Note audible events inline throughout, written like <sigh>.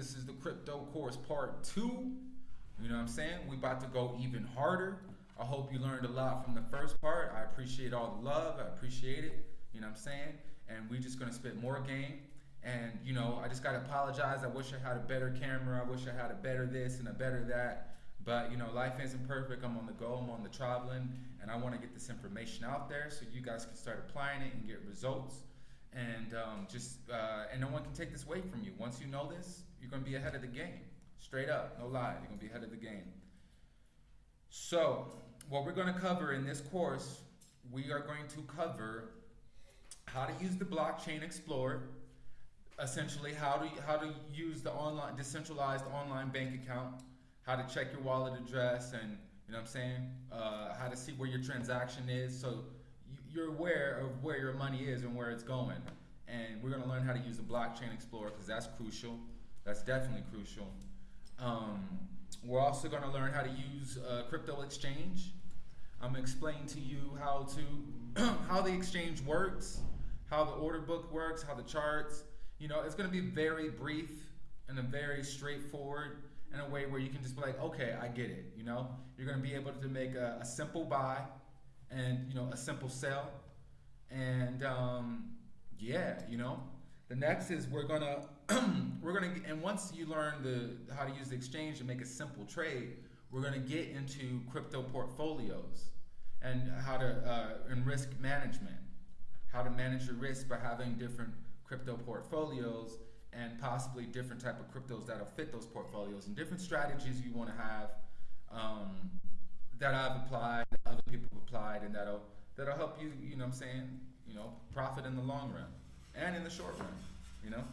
This is the crypto course part two. You know what I'm saying? We about to go even harder. I hope you learned a lot from the first part. I appreciate all the love. I appreciate it. You know what I'm saying? And we just gonna spit more game. And you know, I just gotta apologize. I wish I had a better camera. I wish I had a better this and a better that. But you know, life isn't perfect. I'm on the go. I'm on the traveling, and I want to get this information out there so you guys can start applying it and get results. And um, just uh, and no one can take this away from you. Once you know this, you're gonna be ahead of the game. Straight up, no lie. You're gonna be ahead of the game. So, what we're gonna cover in this course, we are going to cover how to use the blockchain explorer essentially how to how to use the online decentralized online bank account how to check your wallet address and you know what I'm saying uh, how to see where your transaction is so you're aware of where your money is and where it's going and we're going to learn how to use the blockchain explorer because that's crucial that's definitely crucial um, we're also going to learn how to use uh, crypto exchange I'm going to explain to you how to <clears throat> how the exchange works how the order book works how the charts you know it's going to be very brief and a very straightforward in a way where you can just be like, okay, I get it. You know, you're going to be able to make a, a simple buy and you know a simple sell, and um, yeah, you know. The next is we're gonna <clears throat> we're gonna and once you learn the how to use the exchange to make a simple trade, we're gonna get into crypto portfolios and how to uh, and risk management, how to manage your risk by having different crypto portfolios and possibly different type of cryptos that'll fit those portfolios and different strategies you want to have um, that I've applied, other people have applied, and that'll that'll help you. You know, what I'm saying, you know, profit in the long run and in the short run. You know.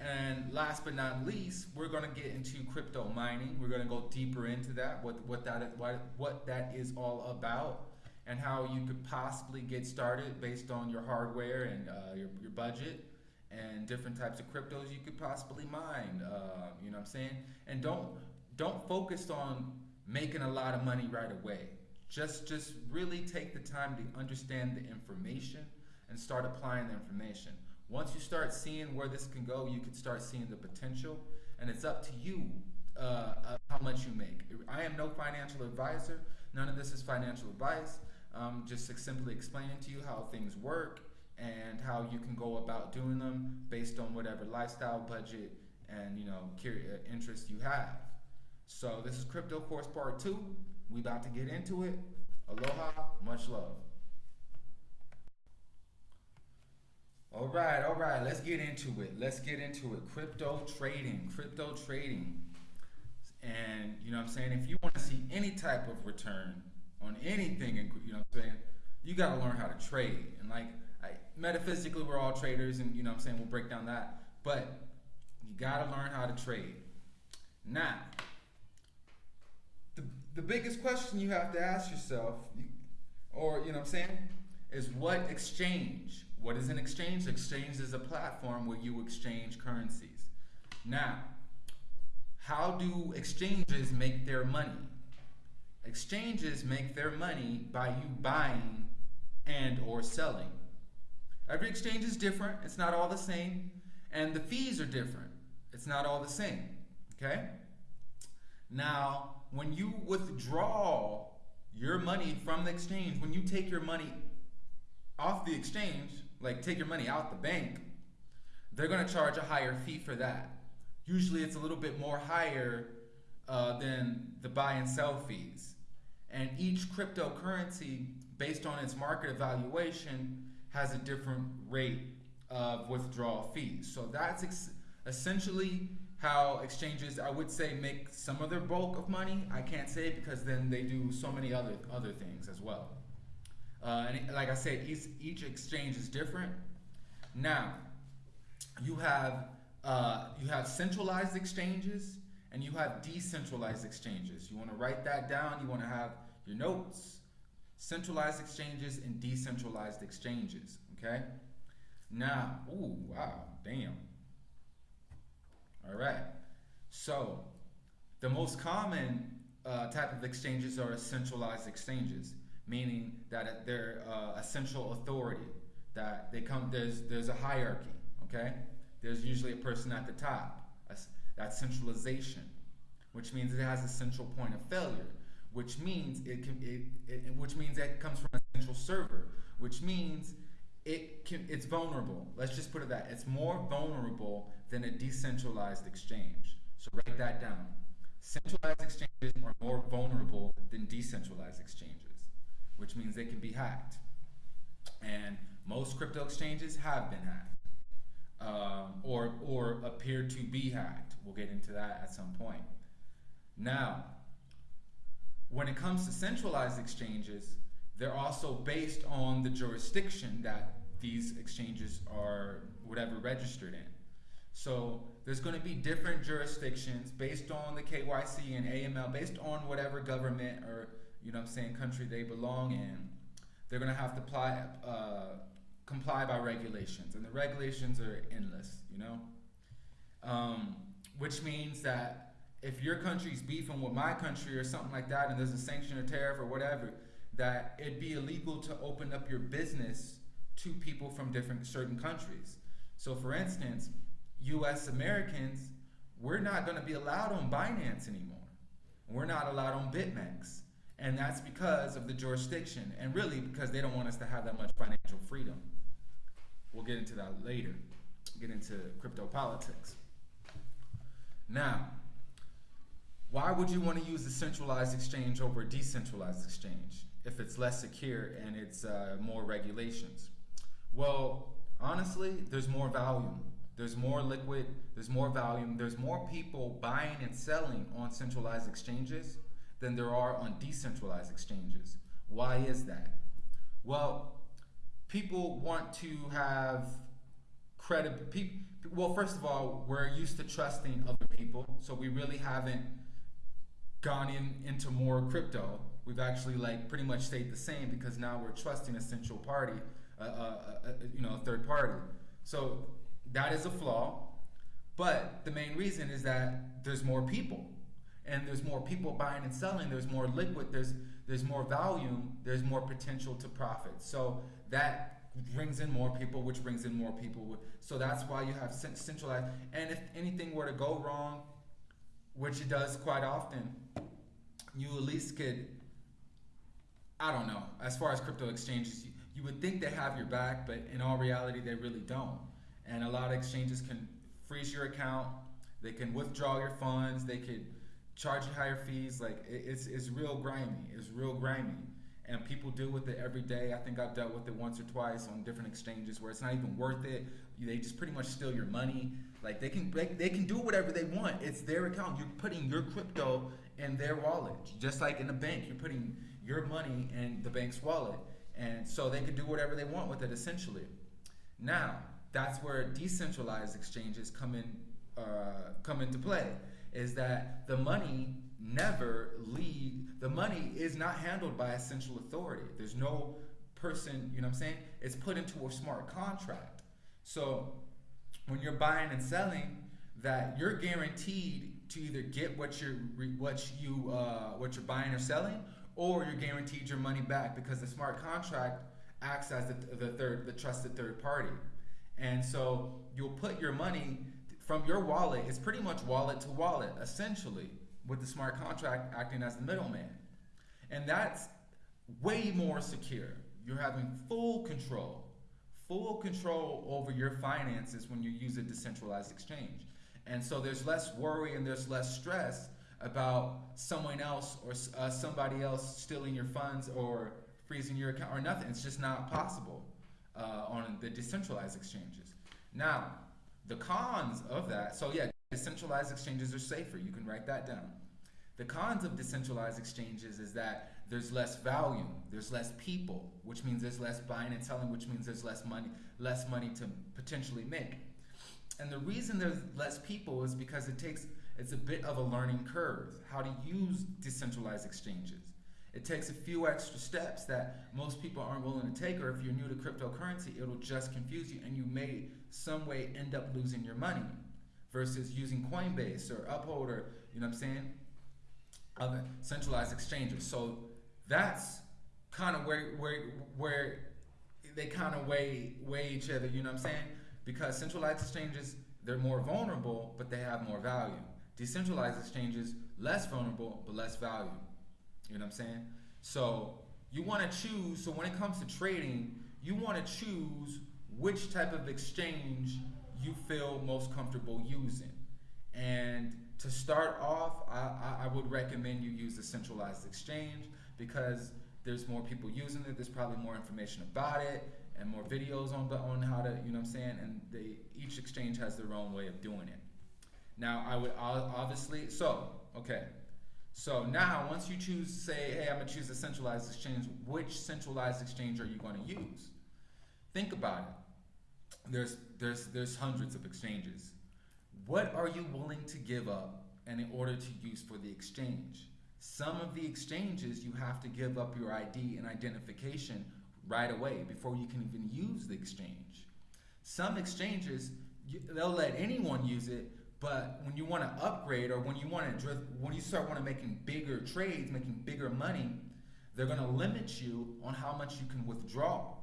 And last but not least, we're going to get into crypto mining. We're going to go deeper into that, what what that is, what, what that is all about, and how you could possibly get started based on your hardware and uh, your your budget and different types of cryptos you could possibly mine. Uh, you know what I'm saying? And don't don't focus on making a lot of money right away. Just just really take the time to understand the information and start applying the information. Once you start seeing where this can go, you can start seeing the potential, and it's up to you uh, how much you make. I am no financial advisor. None of this is financial advice. Um, just simply explaining to you how things work and how you can go about doing them based on whatever lifestyle, budget, and you know uh, interest you have. So this is Crypto Course Part 2. We about to get into it. Aloha, much love. All right, all right, let's get into it. Let's get into it. Crypto trading, crypto trading. And you know what I'm saying? If you want to see any type of return on anything, you know what I'm saying? You got to learn how to trade. And like metaphysically we're all traders and you know what I'm saying we'll break down that but you got to learn how to trade now the, the biggest question you have to ask yourself or you know what I'm saying is what exchange what is an exchange exchange is a platform where you exchange currencies now how do exchanges make their money exchanges make their money by you buying and or selling Every exchange is different. It's not all the same. And the fees are different. It's not all the same. Okay? Now, when you withdraw your money from the exchange, when you take your money off the exchange, like take your money out the bank, they're to charge a higher fee for that. Usually it's a little bit more higher uh, than the buy and sell fees. And each cryptocurrency, based on its market evaluation, has a different rate of withdrawal fees. So that's essentially how exchanges, I would say, make some of their bulk of money. I can't say because then they do so many other other things as well. Uh, and like I said, each, each exchange is different. Now, you have uh, you have centralized exchanges and you have decentralized exchanges. You want to write that down. You want to have your notes centralized exchanges and decentralized exchanges. Okay. Now, ooh, wow, damn. All right. So, the most common uh, type of exchanges are centralized exchanges, meaning that they're uh, a central authority. That they come there's there's a hierarchy. Okay. there's usually a person at the top. That's centralization, which means it has a central point of failure, which means it can it, it which means that it comes from a central server, which means it can it's vulnerable. Let's just put it that it's more vulnerable than a decentralized exchange. So write that down. Centralized exchanges are more vulnerable than decentralized exchanges, which means they can be hacked. And most crypto exchanges have been hacked um, or, or appear to be hacked. We'll get into that at some point. Now, when it comes to centralized exchanges, they're also based on the jurisdiction that these exchanges are whatever registered in. So there's going to be different jurisdictions based on the KYC and AML, based on whatever government or you know I'm saying country they belong in. They're going to have to apply, uh, comply by regulations, and the regulations are endless. You know, um, which means that if your country's beefing with my country or something like that, and there's a sanction or tariff or whatever, that it'd be illegal to open up your business to people from different certain countries. So, for instance, U.S. Americans, we're not going to be allowed on Binance anymore. We're not allowed on BitMEX. And that's because of the jurisdiction, and really because they don't want us to have that much financial freedom. We'll get into that later, get into crypto politics. Now, why would you want to use a centralized exchange over a decentralized exchange if it's less secure and it's uh, more regulations? Well, honestly, there's more volume. There's more liquid, there's more volume, there's more people buying and selling on centralized exchanges than there are on decentralized exchanges. Why is that? Well, people want to have credit. well, first of all, we're used to trusting other people, so we really haven't gone in into more crypto. We've actually like pretty much stayed the same because now we're trusting a central party, uh, uh, uh, you know, a third party. So that is a flaw. But the main reason is that there's more people. And there's more people buying and selling, there's more liquid, there's there's more volume, there's more potential to profit. So that brings in more people, which brings in more people. So that's why you have centralized. And if anything were to go wrong, which it does quite often, you at least could, I don't know, as far as crypto exchanges, you, you would think they have your back, but in all reality, they really don't and a lot of exchanges can freeze your account. They can withdraw your funds. They could charge you higher fees. Like it's it's real grimy. It's real grimy, and people deal with it every day. I think I've dealt with it once or twice on different exchanges where it's not even worth it. They just pretty much steal your money. Like they can they, they can do whatever they want. It's their account. You're putting your crypto in their wallet, just like in a bank. You're putting your money in the bank's wallet, and so they can do whatever they want with it essentially. Now, that's where decentralized exchanges come in uh, come into play is that the money never leave the money is not handled by a central authority. There's no person you know what i'm saying? It's put into a smart contract. So when you're buying and selling that you're guaranteed to either get what you're what you uh, what you're buying or selling or you're guaranteed your money back because the smart contract acts as the, the third the trusted third party. And so you'll put your money from your wallet, it's pretty much wallet to wallet, essentially, with the smart contract acting as the middleman. And that's way more secure. You're having full control, full control over your finances when you use a decentralized exchange. And so there's less worry and there's less stress about someone else or uh, somebody else stealing your funds or freezing your account or nothing. It's just not possible uh, on the decentralized exchanges. Now, the cons of that, so yeah, decentralized exchanges are safer. You can write that down. The cons of decentralized exchanges is that there's less volume, there's less people, which means there's less buying and selling, which means there's less money, less money to potentially make. And the reason there's less people is because it takes it's a bit of a learning curve how to use decentralized exchanges. It takes a few extra steps that most people aren't willing to take, or if you're new to cryptocurrency, it'll just confuse you and you may some way end up losing your money versus using Coinbase or Uphold or, you know what I'm saying, other centralized exchanges. So that's kind of where, where, where they kind of weigh, weigh each other, you know what I'm saying? Because centralized exchanges they're more vulnerable, but they have more value. Decentralized exchanges, less vulnerable, but less value. You know what I'm saying? So you want to choose, so when it comes to trading, you want to choose which type of exchange you feel most comfortable using. And to start off, I, I would recommend you use a centralized exchange because there's more people using it. There's probably more information about it and more videos on on how to, you know what I'm saying? And they each exchange has their own way of doing it. Now, I would obviously, so, okay. So now, once you choose, say, hey, I'm gonna choose a centralized exchange, which centralized exchange are you gonna use? Think about it. There's, there's, there's hundreds of exchanges. What are you willing to give up and in order to use for the exchange? Some of the exchanges you have to give up your ID and identification right away before you can even use the exchange. Some exchanges, they'll let anyone use it, but when you want to upgrade or when you want to when you start want to making bigger trades, making bigger money, they're going to limit you on how much you can withdraw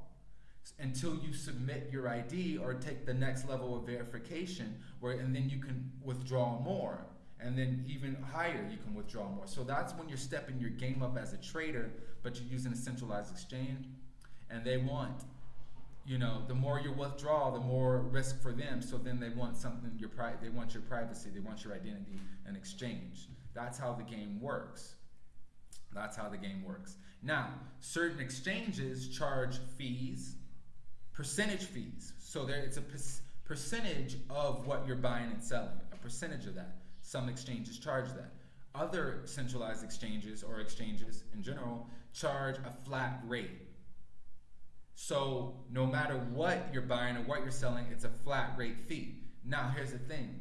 until you submit your ID or take the next level of verification where and then you can withdraw more and then even higher you can withdraw more. So that's when you're stepping your game up as a trader, but you're using a centralized exchange and they want you know, the more you withdraw, the more risk for them. So then they want something your pri- they want your privacy, they want your identity in exchange. That's how the game works. That's how the game works. Now, certain exchanges charge fees, percentage fees. So there it's a percentage of what you're buying and selling, a percentage of that. Some exchanges charge that. Other centralized exchanges or exchanges in general charge a flat rate. So no matter what you're buying or what you're selling, it's a flat rate fee. Now here's the thing.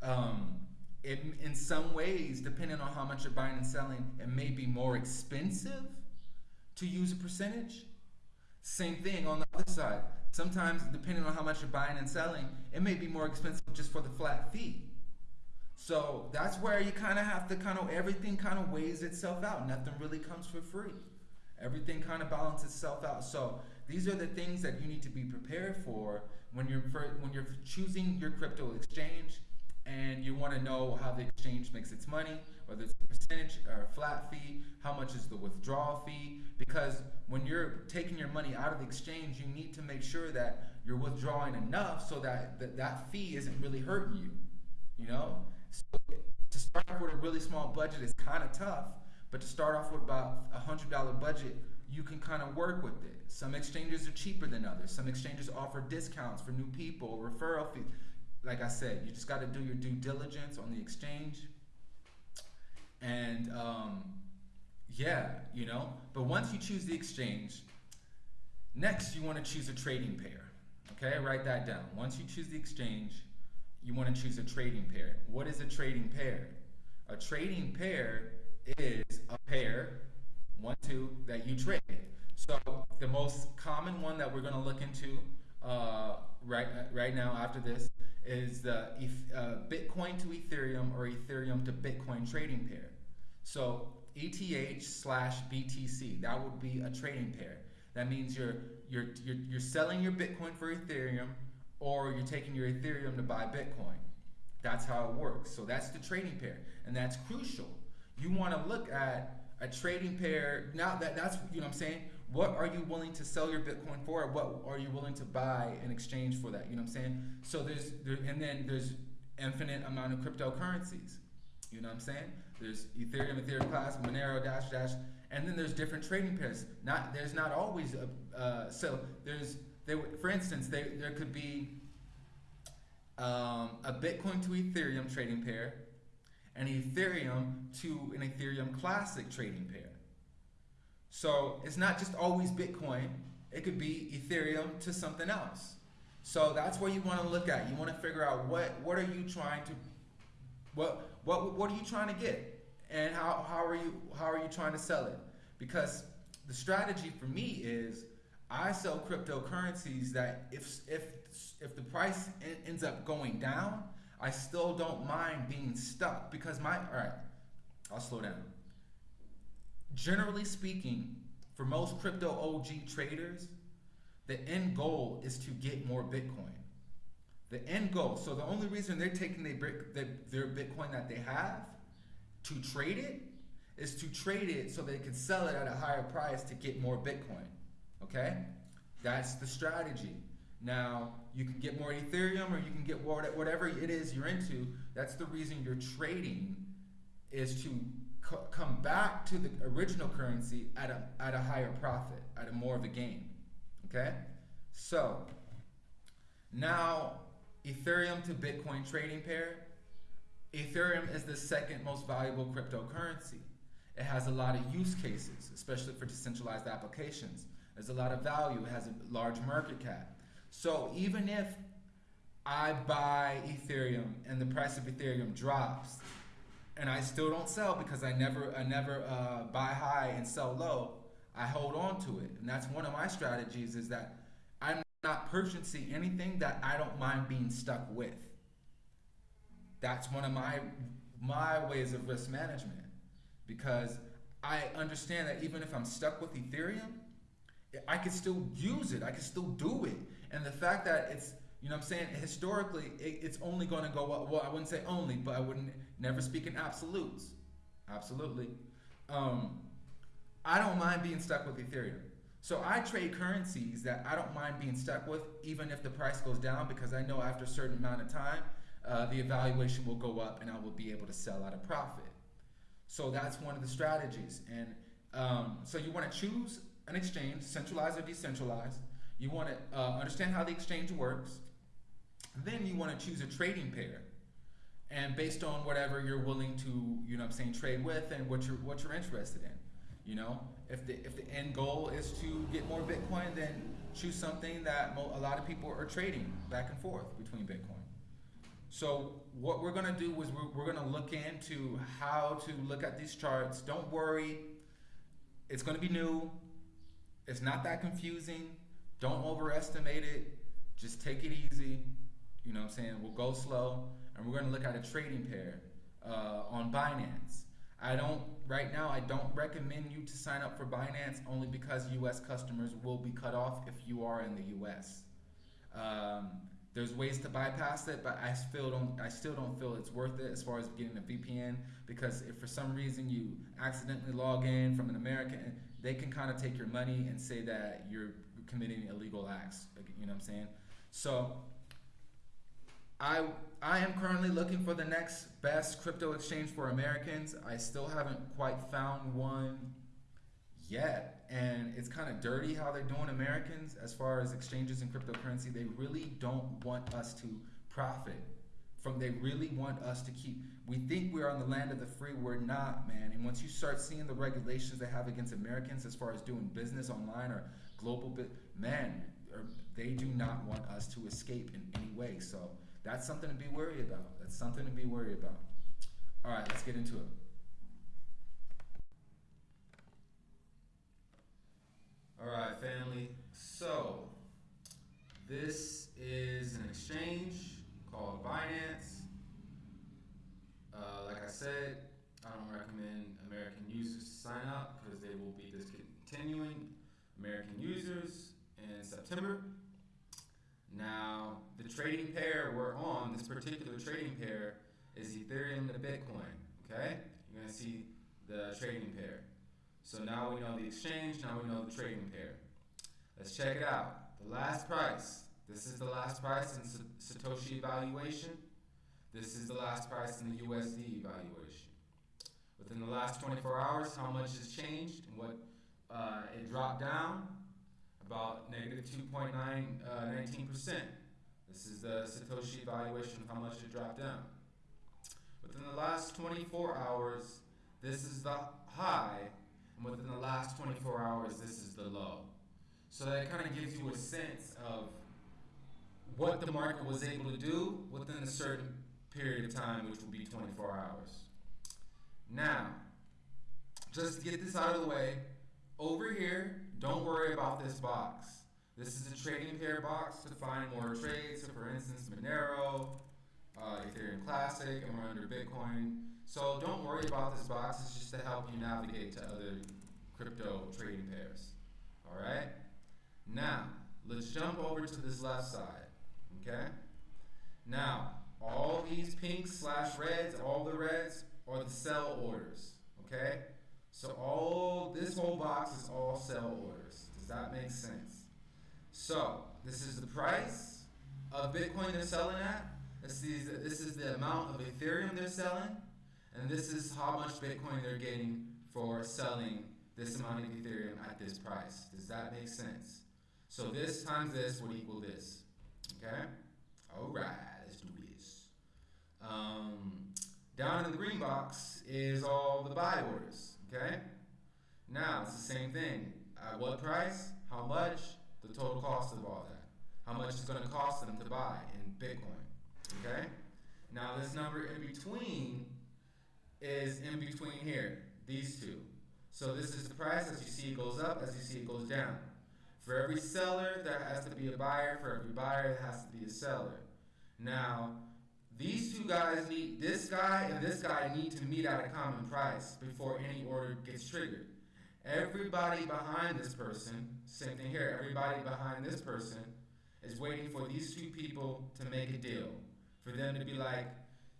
Um, it, in some ways, depending on how much you're buying and selling, it may be more expensive to use a percentage. Same thing on the other side. Sometimes, depending on how much you're buying and selling, it may be more expensive just for the flat fee. So that's where you kind of have to kind of everything kind of weighs itself out. Nothing really comes for free. Everything kind of balances itself out. So these are the things that you need to be prepared for when you're for, when you're choosing your crypto exchange and you want to know how the exchange makes its money, whether it's a percentage or a flat fee, how much is the withdrawal fee? Because when you're taking your money out of the exchange, you need to make sure that you're withdrawing enough so that that, that fee isn't really hurting you. You know, so to start with a really small budget is kind of tough but to start off with about a hundred dollar budget, you can kind of work with it. Some exchanges are cheaper than others. Some exchanges offer discounts for new people, referral fees. Like I said, you just got to do your due diligence on the exchange. And um, yeah, you know. But once you choose the exchange, next you want to choose a trading pair. Okay, write that down. Once you choose the exchange, you want to choose a trading pair. What is a trading pair? A trading pair is a pair, one, two, that you trade. So the most common one that we're going to look into uh, right right now after this is the uh, Bitcoin to Ethereum or Ethereum to Bitcoin trading pair. So ETH slash BTC, that would be a trading pair. That means you're, you're, you're, you're selling your Bitcoin for Ethereum or you're taking your Ethereum to buy Bitcoin. That's how it works. So that's the trading pair. And that's crucial you want to look at a trading pair. Now that that's you know what I'm saying. What are you willing to sell your Bitcoin for? What are you willing to buy in exchange for that? You know what I'm saying. So there's there, and then there's infinite amount of cryptocurrencies. You know what I'm saying? There's Ethereum, Ethereum Classic, Monero, Dash Dash, and then there's different trading pairs. Not there's not always a uh, so there's there for instance there there could be um, a Bitcoin to Ethereum trading pair an Ethereum to an Ethereum Classic trading pair. So it's not just always Bitcoin, it could be Ethereum to something else. So that's where you want to look at. You want to figure out what what are you trying to what what what are you trying to get? And how, how are you how are you trying to sell it? Because the strategy for me is I sell cryptocurrencies that if if if the price ends up going down, I still don't mind being stuck because my, all right, I'll slow down. Generally speaking, for most crypto OG traders, the end goal is to get more Bitcoin. The end goal. So the only reason they're taking their, their Bitcoin that they have to trade it is to trade it so they can sell it at a higher price to get more Bitcoin. Okay? That's the strategy. Now, you can get more Ethereum or you can get whatever it is you're into. That's the reason you're trading is to co- come back to the original currency at a, at a higher profit, at a more of a gain. Okay? So, now Ethereum to Bitcoin trading pair. Ethereum is the second most valuable cryptocurrency. It has a lot of use cases, especially for decentralized applications. There's a lot of value. It has a large market cap. So even if I buy Ethereum and the price of Ethereum drops, and I still don't sell because I never I never uh, buy high and sell low, I hold on to it, and that's one of my strategies. Is that I'm not purchasing anything that I don't mind being stuck with. That's one of my my ways of risk management because I understand that even if I'm stuck with Ethereum, I can still use it. I can still do it. And the fact that it's, you know I'm saying, historically, it, it's only going to go up. Well, I wouldn't say only, but I wouldn't never speak in absolutes. Absolutely. Um, I don't mind being stuck with Ethereum. So I trade currencies that I don't mind being stuck with, even if the price goes down, because I know after a certain amount of time, uh, the evaluation will go up and I will be able to sell at a profit. So that's one of the strategies. And um, so you want to choose an exchange, centralized or decentralized. You want to uh, understand how the exchange works. Then you want to choose a trading pair. And based on whatever you're willing to, you know I'm saying, trade with and what you're what you're interested in. You know, if the if the end goal is to get more Bitcoin, then choose something that a lot of people are trading back and forth between Bitcoin. So what we're gonna do is we're, we're gonna look into how to look at these charts. Don't worry, it's gonna be new. It's not that confusing. Don't overestimate it. Just take it easy. You know what I'm saying? We'll go slow, and we're gonna look at a trading pair uh, on Binance. I don't right now. I don't recommend you to sign up for Binance only because U.S. customers will be cut off if you are in the U.S. Um, there's ways to bypass it, but I still don't. I still don't feel it's worth it as far as getting a VPN because if for some reason you accidentally log in from an American, they can kind of take your money and say that you're committing illegal acts. You know what I'm saying? So I I am currently looking for the next best crypto exchange for Americans. I still haven't quite found one yet and it's kind of dirty how they're doing Americans as far as exchanges and cryptocurrency. They really don't want us to profit from. They really want us to keep. We think we're on the land of the free. We're not, man. And once you start seeing the regulations they have against Americans as far as doing business online or global, bit, man, they do not want us to escape in any way. So that's something to be worried about. That's something to be worried about. All right, let's get into it. All right, family. So, this is an exchange called Binance. Uh, like I said, I don't recommend American users to sign up because they will be discontinuing American users in September. Now, the trading pair we're on, this particular trading pair, is Ethereum to Bitcoin. Okay? You're going to see the trading pair. So now we know the exchange, now we know the trading pair. Let's check it out. The last price. This is the last price in Satoshi evaluation. This is the last price in the USD evaluation. Within the last 24 hours, how much has changed and what uh, it dropped down? About negative 2.19%. Uh, this is the Satoshi evaluation of how much it dropped down. Within the last 24 hours, this is the high and within the last 24 hours, this is the low. So that kind of gives you a sense of what the market was able to do within a certain period of time, which will be 24 hours. Now, just to get this out of the way, over here, don't worry about this box. This is a trading pair box to find more trades. So for instance, Monero, uh, Ethereum Classic, and we're under Bitcoin. So don't worry about this box. It's just to help you navigate to other crypto trading pairs. All right. Now let's jump over to this left side. Okay. Now, all these pinks slash reds, all the reds are the sell orders. Okay? So all this whole box is all sell orders. Does that make sense? So this is the price of Bitcoin they're selling at. This is, this is the amount of Ethereum they're selling. And this is how much Bitcoin they're getting for selling this amount of Ethereum at this price. Does that make sense? So this times this would equal this. Okay? Alright, let's do this. Um, down in the green box is all the buy orders. Okay? Now it's the same thing. At what price? How much? The total cost of all that. How much it's going to cost them to buy in Bitcoin. Okay? Now this number in between is in between here, these two. So this is the price. As you see, it goes up. As you see, it goes down. For every seller, there has to be a buyer. For every buyer, there has to be a seller. Now, these two guys need, this guy and this guy need to meet at a common price before any order gets triggered. Everybody behind this person, same thing here, everybody behind this person is waiting for these two people to make a deal. For them to be like,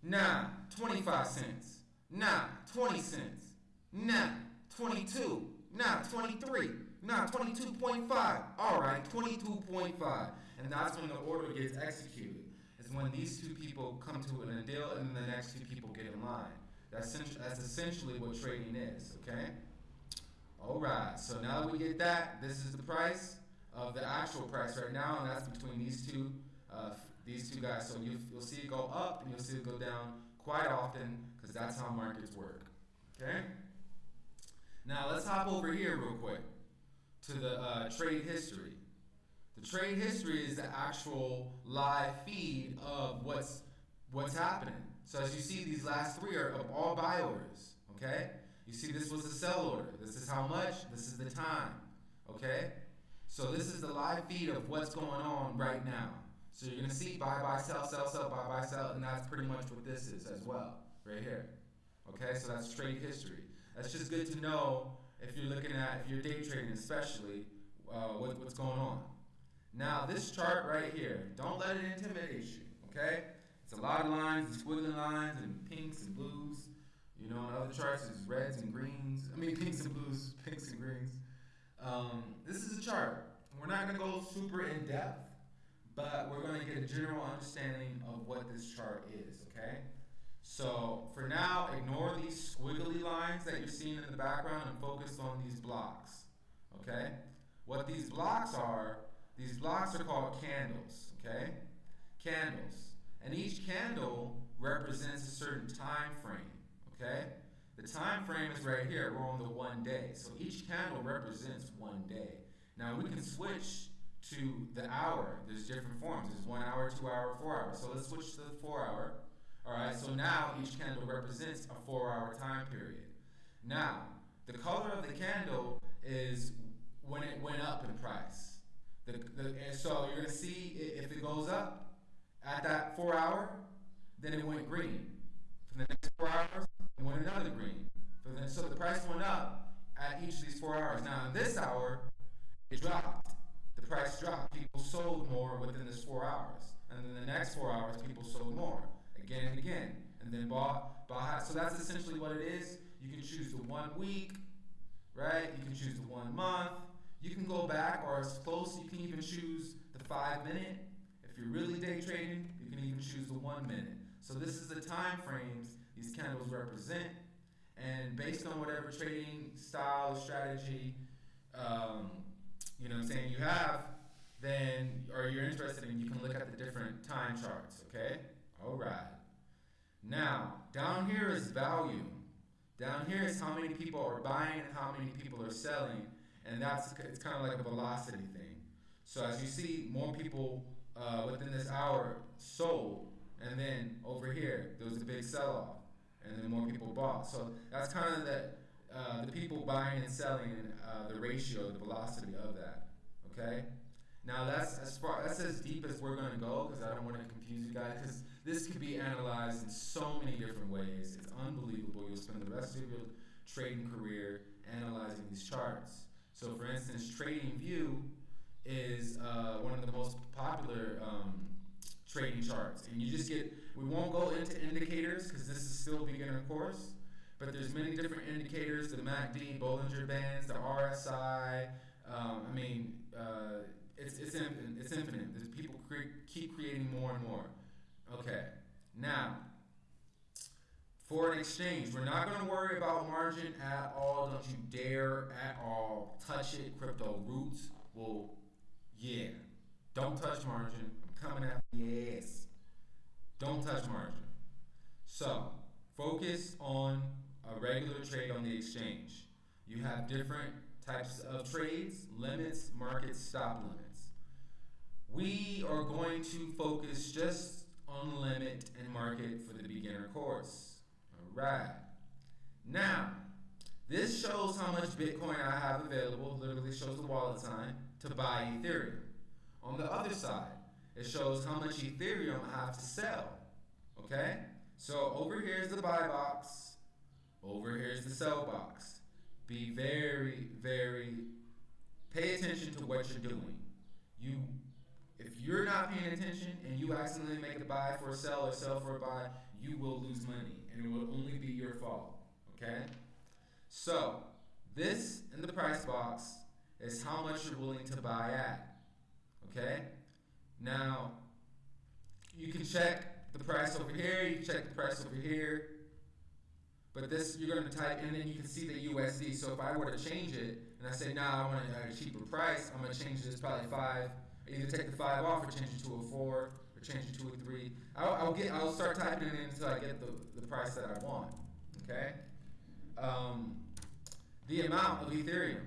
nah, 25 cents. Nah, 20 cents. Nah, 22. Nah, 23. Nah, 22.5. All right, 22.5. And that's when the order gets executed. When these two people come to a deal and the next two people get in line. That's, that's essentially what trading is, okay? All right, so now that we get that, this is the price of the actual price right now, and that's between these two, uh, these two guys. So you, you'll see it go up and you'll see it go down quite often because that's how markets work. Okay? Now let's hop over here real quick to the uh, trade history. The trade history is the actual live feed of what's what's happening. So as you see, these last three are of all buy orders. Okay? You see, this was a sell order. This is how much. This is the time. Okay? So this is the live feed of what's going on right now. So you're gonna see buy, buy, sell, sell, sell, buy, buy, sell, and that's pretty much what this is as well, right here. Okay, so that's trade history. That's just good to know if you're looking at, if you're day trading especially, uh, what, what's going on. Now this chart right here, don't let it intimidate you, okay? It's a lot of lines and squiggly lines and pinks and blues. You know, in other charts is reds and greens. I mean <laughs> pinks and blues, pinks and greens. Um, this is a chart. We're not going to go super in depth, but we're going to get a general understanding of what this chart is, okay? So for now, ignore these squiggly lines that you're seeing in the background and focus on these blocks, okay? What these blocks are, these blocks are called candles, okay? Candles. And each candle represents a certain time frame, okay? The time frame is right here. We're on the one day. So each candle represents one day. Now we can switch to the hour. There's different forms. There's one hour, two hour, four hour. So let's switch to the four hour. All right, so now each candle represents a four hour time period. Now, the color of the candle is when it went up in price. The, the, so you're going to see if it goes up at that four hour, then it went green. For the next four hours, it went another green. The, so the price went up at each of these four hours. Now, in this hour, it dropped. The price dropped. People sold more within this four hours. And then the next four hours, people sold more again and again. And then bought, bought. So that's essentially what it is. You can choose the one week, right? You can choose the one month. You can go back or as close. You can even choose the five minute. If you're really day trading, you can even choose the one minute. So this is the time frames these candles represent. And based on whatever trading style, strategy, um, you know what I'm saying, you have, then, or you're interested in, you can look at the different time charts, okay? All right. Now, down here is value. Down here is how many people are buying and how many people are selling. And that's, it's kind of like a velocity thing. So as you see, more people uh, within this hour sold. And then over here, there was a big sell-off. And then more people bought. So that's kind of the, uh, the people buying and selling, uh, the ratio, the velocity of that. Okay? Now that's as far that's as deep as we're gonna go because I don't want to confuse you guys because this could be analyzed in so many different ways. It's unbelievable. You'll spend the rest of your trading career analyzing these charts. So, for instance, TradingView is uh, one of the most popular um, trading charts, and you just get. We won't go into indicators because this is still a beginner course, but there's many different indicators: the MACD, Bollinger Bands, the RSI. Um, I mean, uh, it's it's infinite. It's infinite. There's people cre- keep creating more and more. Okay, now foreign exchange. We're not going to worry about margin at all. Don't you dare at all touch it. Crypto roots will, yeah. Don't touch margin. I'm coming at yes. Don't touch margin. So focus on a regular trade on the exchange. You have different types of trades, limits, market stop limits. We are going to focus just on limit and market for the beginner course. Right. Now, this shows how much Bitcoin I have available, literally shows the wallet sign, to buy Ethereum. On the other side, it shows how much Ethereum I have to sell. Okay? So over here is the buy box, over here is the sell box. Be very, very, pay attention to what you're doing. You, if you're not paying attention and you accidentally make a buy for a sell or sell for a buy, you will lose money and it will only be your fault. Okay? So, this in the price box is how much you're willing to buy at. Okay? Now, you can check the price over here, you can check the price over here. But this, you're going to type, in and you can see the USD. So if I were to change it, and I say, nah, I want a cheaper price, I'm to change this probably five. Either take the five off or change it to a four change to a three. I'll, I'll, get. I'll start typing it in until I get the, the price that I want. Okay. Um, the amount of Ethereum.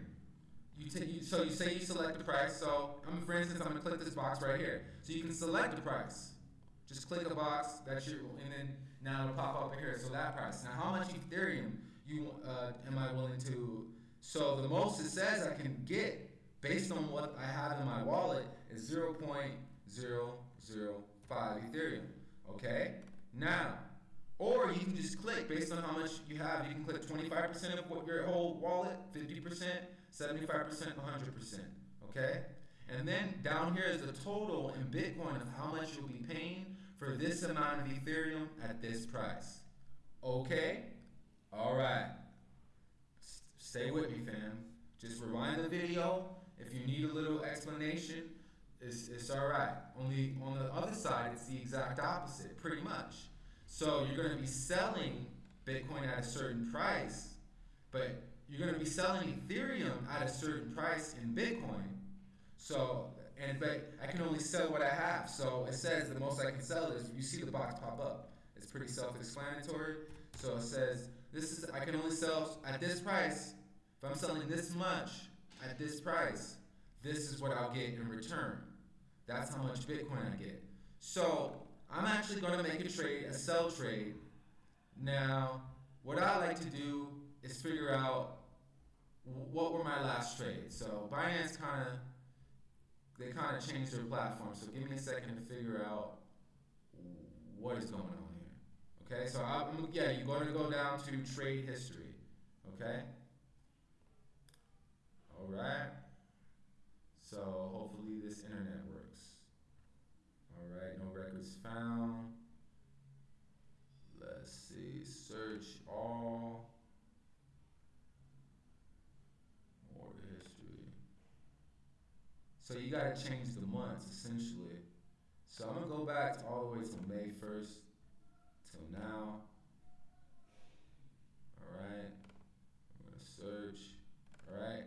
You take. You, so you say you select the price. So I'm, for instance, I'm gonna click this box right here. So you can select the price. Just click a box that you, and then now it'll pop up here. So that price. Now, how much Ethereum you uh, am I willing to? So the most it says I can get based on what I have in my wallet is 0.005 Ethereum. Okay? Now, or you can just click based on how much you have. You can click 25% of what your whole wallet, 50%, 75%, 100%. Okay? And then down here is the total in Bitcoin of how much you'll be paying for this amount of Ethereum at this price. Okay? All right. S- stay with me, fam. Just rewind the video. If you need a little explanation, it's, it's all right. Only on the other side, it's the exact opposite, pretty much. So you're going to be selling Bitcoin at a certain price, but you're going to be selling Ethereum at a certain price in Bitcoin. So, and but I can only sell what I have. So it says the most I can sell is you see the box pop up. It's pretty self-explanatory. So it says this is I can only sell at this price. If I'm selling this much at this price, this is what I'll get in return. That's how much Bitcoin I get. So I'm actually going to make a trade, a sell trade. Now, what I like to do is figure out what were my last trades. So Binance kind of they kind of changed their platform. So give me a second to figure out what is going on here. Okay, so I'm yeah, you're going to go down to trade history. Okay. All right. So hopefully this internet works. Right, no records found. Let's see, search all. Order history. So you gotta change the months essentially. So I'm gonna go back all the way to May 1st till now. All right, I'm gonna search. All right,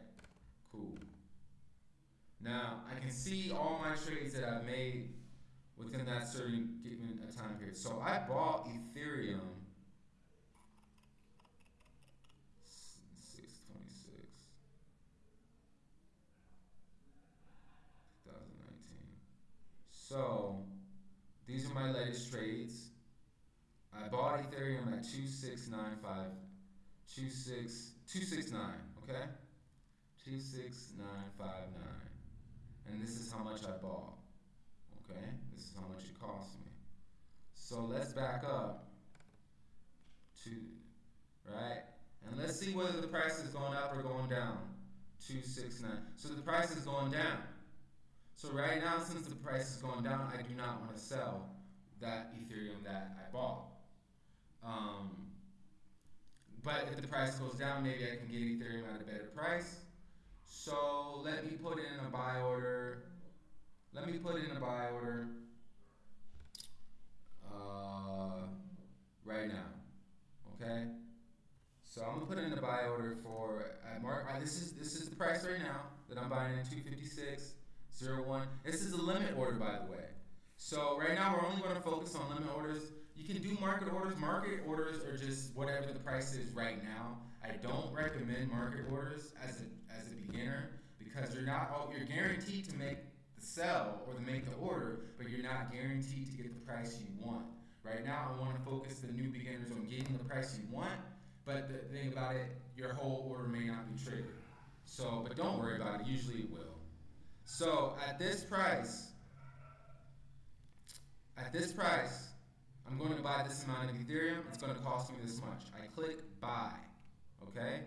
cool. Now, I can see all my trades that I've made within that certain given time period. So I bought Ethereum 626 2019. So these are my latest trades. I bought Ethereum at 2695 26 269, okay? 26959 and this is how much I bought. Okay, this is how much it cost me. So let's back up to, right? And let's see whether the price is going up or going down. 269. So the price is going down. So right now, since the price is going down, I do not want to sell that Ethereum that I bought. Um, but if the price goes down, maybe I can get Ethereum at a better price. So let me put in a buy order. Let me put it in a buy order uh, right now. Okay. So I'm gonna put it in a buy order for at mark. This is this is the price right now that I'm buying in 256.01. This is a limit order, by the way. So right now we're only going to focus on limit orders. You can do market orders. Market orders are just whatever the price is right now. I don't recommend market orders as a as a beginner because you're not you're guaranteed to make sell or to make the order, but you're not guaranteed to get the price you want. Right now, I want to focus the new beginners on getting the price you want, but the thing about it, your whole order may not be triggered. So, but don't worry about it. Usually it will. So at this price, at this price, I'm going to buy this amount of Ethereum. It's going to cost me this much. I click buy. Okay?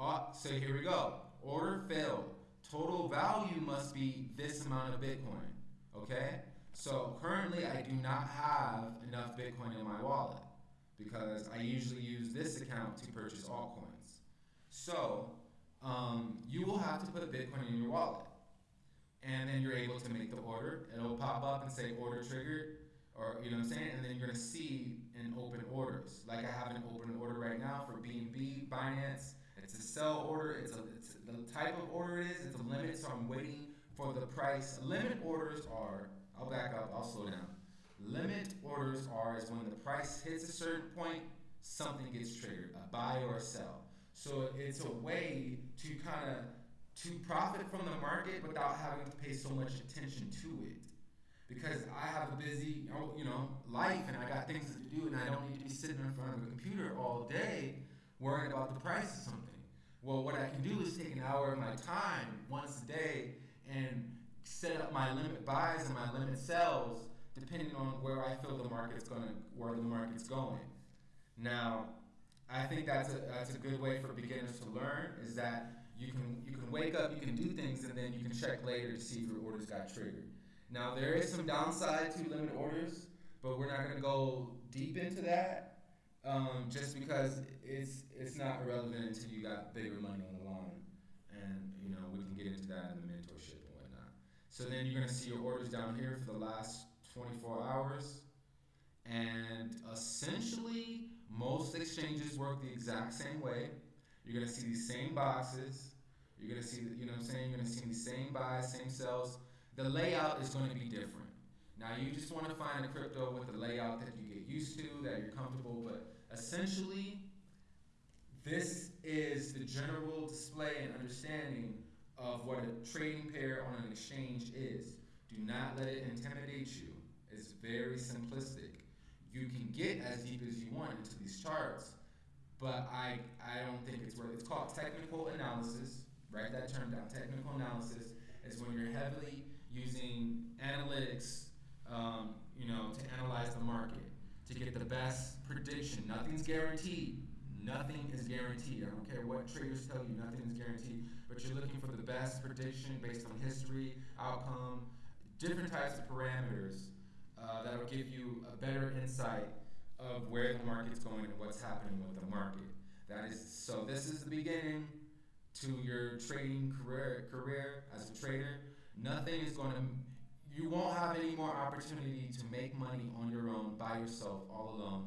Uh, so here we go. Order failed. Total value must be this amount of Bitcoin. Okay? So currently I do not have enough Bitcoin in my wallet because I usually use this account to purchase altcoins. So um, you will have to put Bitcoin in your wallet. And then you're able to make the order. It'll pop up and say order triggered or you know what I'm saying? And then you're gonna see in open orders. Like I have an open order right now for BNB, Binance. It's a sell order. It's a it's the type of order it is. It's a limit, so I'm waiting for the price. Limit orders are. I'll back up. I'll slow down. Limit orders are is when the price hits a certain point, something gets triggered, a buy or a sell. So it's a way to kind of to profit from the market without having to pay so much attention to it because I have a busy, you know, life and I got things to do and I don't need to be sitting in front of a computer all day worrying about the price of something. Well, what I can do is take an hour of my time once a day and set up my limit buys and my limit sells depending on where I feel the market's going where the market's going. Now, I think that's a, that's a good way for beginners to learn is that you can, you can wake up, you can do things, and then you can check later to see if your orders got triggered. Now there is some downside to limit orders, but we're not going to go deep into that, um, just because it's it's not relevant until you got bigger money on the line, and you know we can get into that in the mentorship and whatnot. So then you're going to see your orders down here for the last 24 hours, and essentially most exchanges work the exact same way. You're going to see these same boxes. You're going to see, you know what I'm saying? You're to see these same buys, same sells the layout is going to be different. Now you just want to find a crypto with the layout that you used to, that you're comfortable, but essentially this is the general display and understanding of what a trading pair on an exchange is. Do not let it intimidate you. It's very simplistic. You can get as deep as you want into these charts, but I I don't think it's worth. It's called technical analysis. Write that term down. Technical analysis is when you're heavily using analytics, um, you know, to analyze the market, to get the best prediction. Nothing's guaranteed. Nothing is guaranteed. I don't care what traders tell you, nothing is guaranteed. But you're looking for the best prediction based on history, outcome, different types of parameters uh, that'll give you a better insight of where the market's going and what's happening with the market. That is so. This is the beginning to your trading career career as a trader. Nothing is going to, you won't have any more opportunity to make money on your own by yourself, all alone,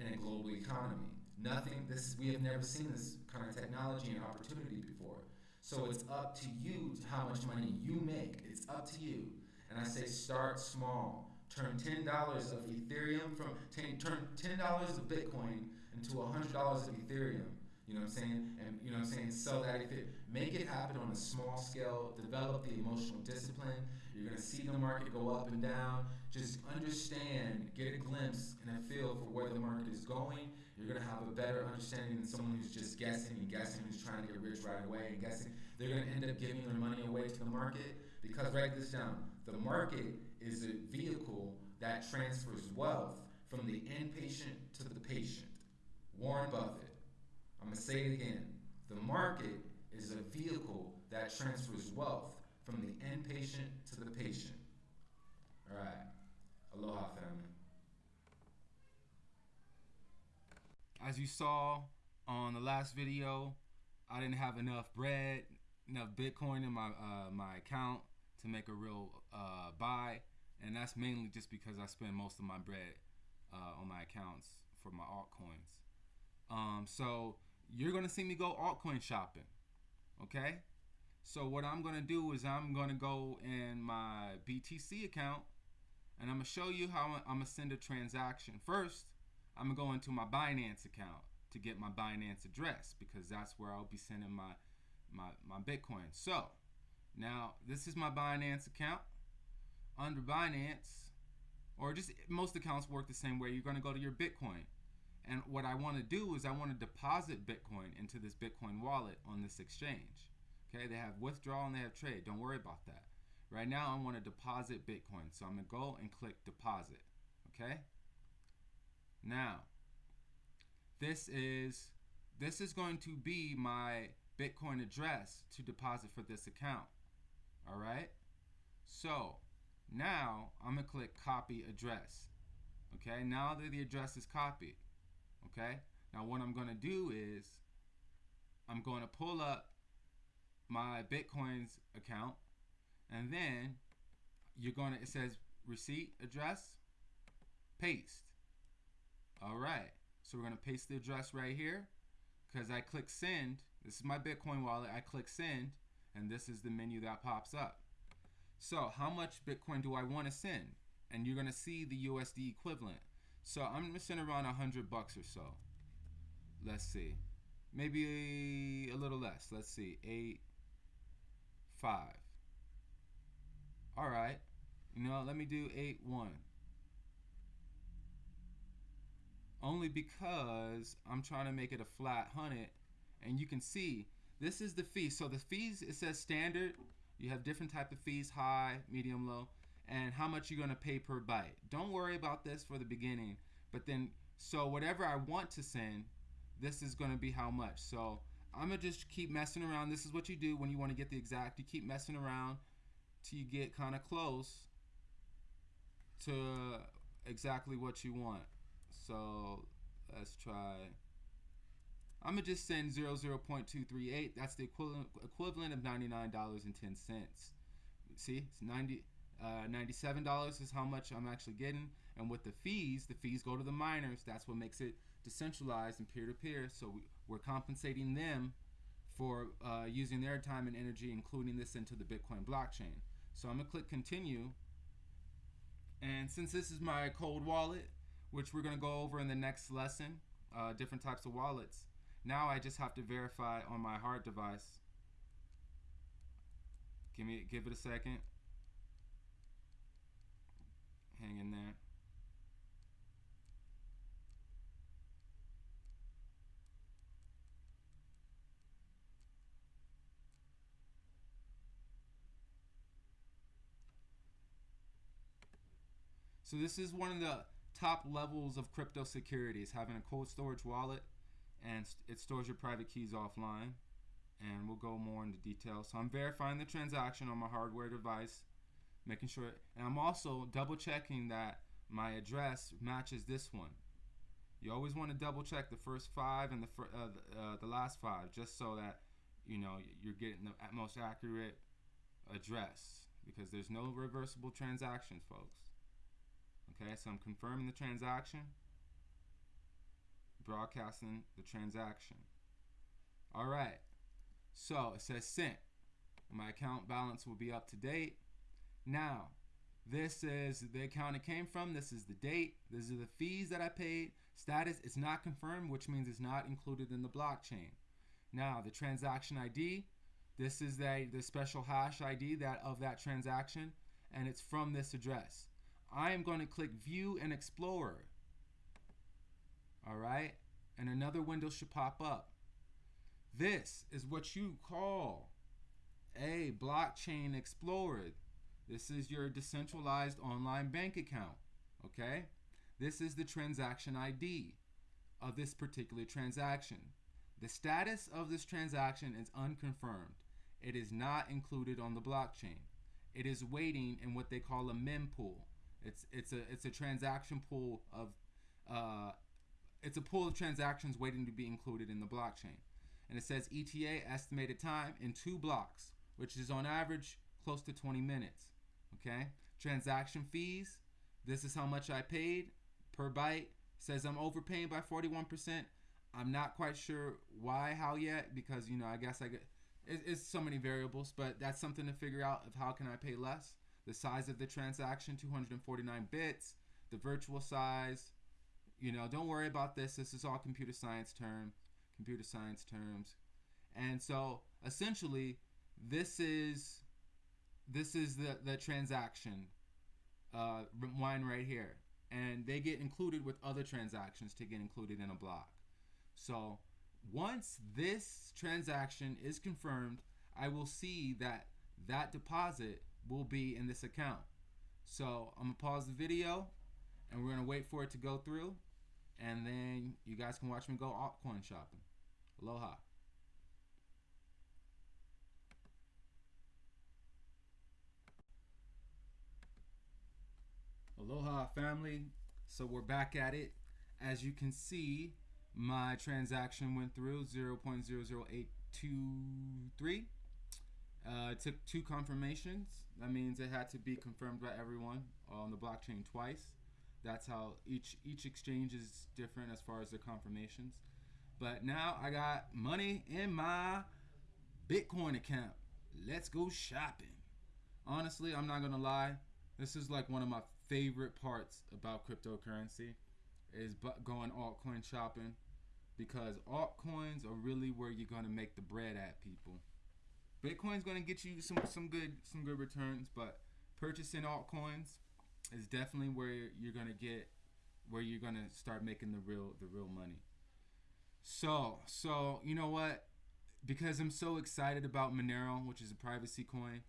in a global economy. Nothing, this, we have never seen this kind of technology and opportunity before. So it's up to you to how much money you make. It's up to you. And I say start small. Turn $10 of Ethereum from, turn $10 of Bitcoin into $100 of Ethereum. You know what I'm saying? And you know what I'm saying? Sell that it make it happen on a small scale, develop the emotional discipline. You're gonna see the market go up and down. Just understand, get a glimpse and a feel for where the market is going. You're gonna have a better understanding than someone who's just guessing and guessing, who's trying to get rich right away and guessing. They're gonna end up giving their money away to the market because write this down. The market is a vehicle that transfers wealth from the inpatient to the patient. Warren Buffett. I'm going to say it again. The market is a vehicle that transfers wealth from the inpatient to the patient. All right. Aloha, family. As you saw on the last video, I didn't have enough bread, enough Bitcoin in my uh, my account to make a real uh, buy, and that's mainly just because I spend most of my bread uh, on my accounts for my altcoins. Um, so you're gonna see me go altcoin shopping, okay? So what I'm gonna do is I'm gonna go in my BTC account, and I'm gonna show you how I'm gonna send a transaction. First, I'm gonna go into my Binance account to get my Binance address because that's where I'll be sending my my my Bitcoin. So now this is my Binance account. Under Binance, or just most accounts work the same way. You're gonna go to your Bitcoin. And what I want to do is I want to deposit Bitcoin into this Bitcoin wallet on this exchange. Okay, they have withdrawal and they have trade. Don't worry about that. Right now, I want to deposit Bitcoin. So I'm going to go and click deposit. Okay. Now, this is this is going to be my Bitcoin address to deposit for this account. All right. So now I'm gonna click copy address. Okay. Now that the address is copied. Okay. Now what I'm gonna do is I'm going to pull up my Bitcoin's account, and then you're gonna it says receipt address, paste. All right, so we're gonna paste the address right here because I click send. This is my Bitcoin wallet. I click send, and this is the menu that pops up. So how much Bitcoin do I want to send? And you're gonna see the USD equivalent. So I'm gonna send around a hundred bucks or so. Let's see, maybe a little less. Let's see, eight, five. All right, you know, let me do eight one. only because I'm trying to make it a flat hundred and you can see this is the fee so the fees it says standard. You have different type of fees high medium low and how much you're going to pay per byte. Don't worry about this for the beginning but then so whatever I want to send this is going to be how much. So I'm gonna just keep messing around this is what you do when you want to get the exact you keep messing around till you get kind of close to exactly what you want so let's try. I'm gonna just send 00.238. That's the equivalent equivalent of $99.10. See, it's 90 uh, $97 is how much I'm actually getting. And with the fees, the fees go to the miners. That's what makes it decentralized and peer-to-peer. So we, we're compensating them for uh, using their time and energy, including this into the Bitcoin blockchain. So I'm gonna click continue. And since this is my cold wallet, which we're going to go over in the next lesson, uh, different types of wallets. Now I just have to verify on my hard device. Give me, give it a second. Hang in there. So this is one of the top levels of crypto securities, having a cold storage wallet and it stores your private keys offline. And we'll go more into detail. So I'm verifying the transaction on my hardware device, making sure, and I'm also double checking that my address matches this one. You always want to double check the first five and the uh, the, uh, the last five, just so that you know you're getting the most accurate address because there's no reversible transactions, folks. Okay, so I'm confirming the transaction, broadcasting the transaction. All right, so it says sent. My account balance will be up to date. Now, this is the account it came from. This is the date. These are the fees that I paid. Status is not confirmed, which means it's not included in the blockchain. Now, the transaction ID. This is the, the special hash ID that of that transaction, and it's from this address. I am going to click View and Explorer. All right, and another window should pop up. This is what you call a blockchain explorer. This is your decentralized online bank account. Okay, this is the transaction ID of this particular transaction. The status of this transaction is unconfirmed. It is not included on the blockchain. It is waiting in what they call a mempool. It's it's a it's a transaction pool of uh, it's a pool of transactions waiting to be included in the blockchain. And it says ETA estimated time in two blocks, which is on average close to 20 minutes. Okay? Transaction fees, this is how much I paid per byte. Says I'm overpaying by 41%. I'm not quite sure why, how yet, because you know, I guess I get it, it's so many variables, but that's something to figure out of how can I pay less. The size of the transaction, 249 bits, the virtual size, you know, don't worry about this. This is all computer science term, computer science terms. And so essentially this is this is the, the transaction uh, line right here. And they get included with other transactions to get included in a block. So once this transaction is confirmed, I will see that that deposit will be in this account. So I'm gonna pause the video and we're gonna wait for it to go through and then you guys can watch me go altcoin shopping. Aloha. Aloha family. So we're back at it. As you can see, my transaction went through 0.00823. Uh, it took two confirmations. That means it had to be confirmed by everyone on the blockchain twice. That's how each each exchange is different as far as the confirmations. But now I got money in my Bitcoin account. Let's go shopping. Honestly, I'm not gonna lie. This is like one of my favorite parts about cryptocurrency is going altcoin shopping because altcoins are really where you're gonna make the bread at people. Bitcoin's gonna get you some some good some good returns, but purchasing altcoins is definitely where you're gonna get where you're gonna start making the real the real money. So so you know what? Because I'm so excited about Monero, which is a privacy coin,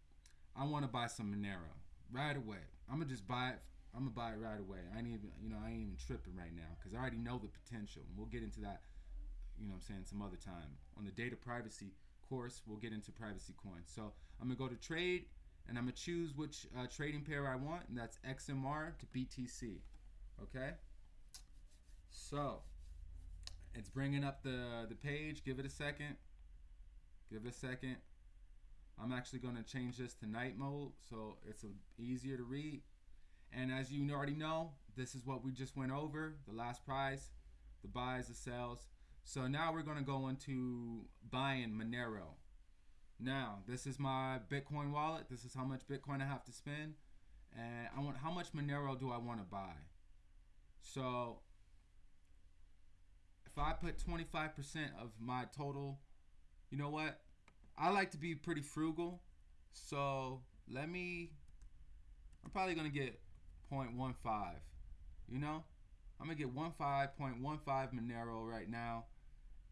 I want to buy some Monero right away. I'm gonna just buy it. I'm gonna buy it right away. I ain't even you know I ain't even tripping right now because I already know the potential. And we'll get into that. You know I'm saying some other time on the data privacy course. We'll get into privacy coins. So I'm gonna go to trade and I'm gonna choose which uh, trading pair I want, and that's XMR to BTC. Okay. So it's bringing up the the page. Give it a second. Give it a second. I'm actually to change this to night mode so it's a, easier to read. And as you already know, this is what we just went over, the last price, the buys, the sells. So now we're going to go into buying Monero. Now, this is my Bitcoin wallet. This is how much Bitcoin I have to spend. And I want how much Monero do I want to buy? So if I put 25% of my total, you know what? I like to be pretty frugal. So let me I'm probably gonna get 0.15. You know? I'm gonna get 15.15 Monero right now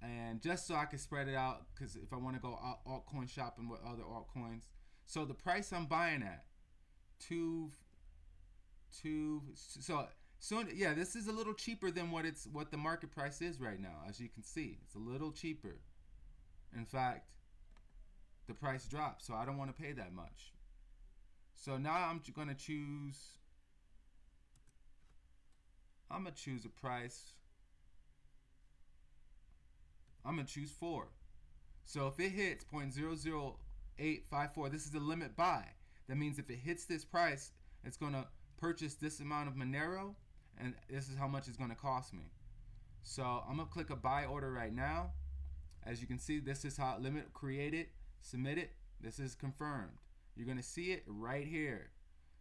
and just so I can spread it out because if I want to go altcoin shopping with other altcoins. So the price I'm buying at two two so so yeah this is a little cheaper than what it's what the market price is right now as you can see. It's a little cheaper. In fact the price dropped so I don't want to pay that much. So now I'm going to choose I'm to choose a price I'm gonna choose four. So if it hits 0.00854, this is the limit buy. That means if it hits this price, it's gonna purchase this amount of Monero, and this is how much it's gonna cost me. So I'm gonna click a buy order right now. As you can see, this is how limit created, submit it. This is confirmed. You're gonna see it right here.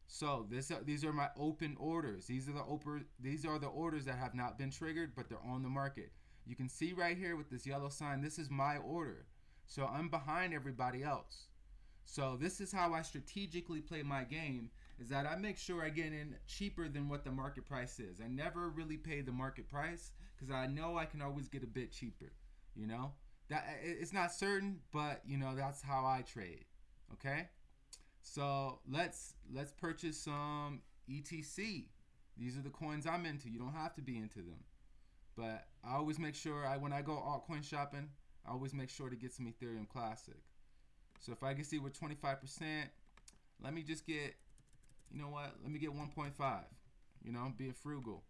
So this uh, these are my open orders. These are the open these are the orders that have not been triggered, but they're on the market. You can see right here with this yellow sign, this is my order. So I'm behind everybody else. So this is how I strategically play my game is that I make sure I get in cheaper than what the market price is. I never really pay the market price because I know I can always get a bit cheaper, you know? That it's not certain, but you know, that's how I trade. Okay? So, let's let's purchase some ETC. These are the coins I'm into. You don't have to be into them. But I always make sure I when I go altcoin shopping, I always make sure to get some Ethereum Classic. So if I can see we're 25%, let me just get, you know what? Let me get 1.5. You know, being frugal.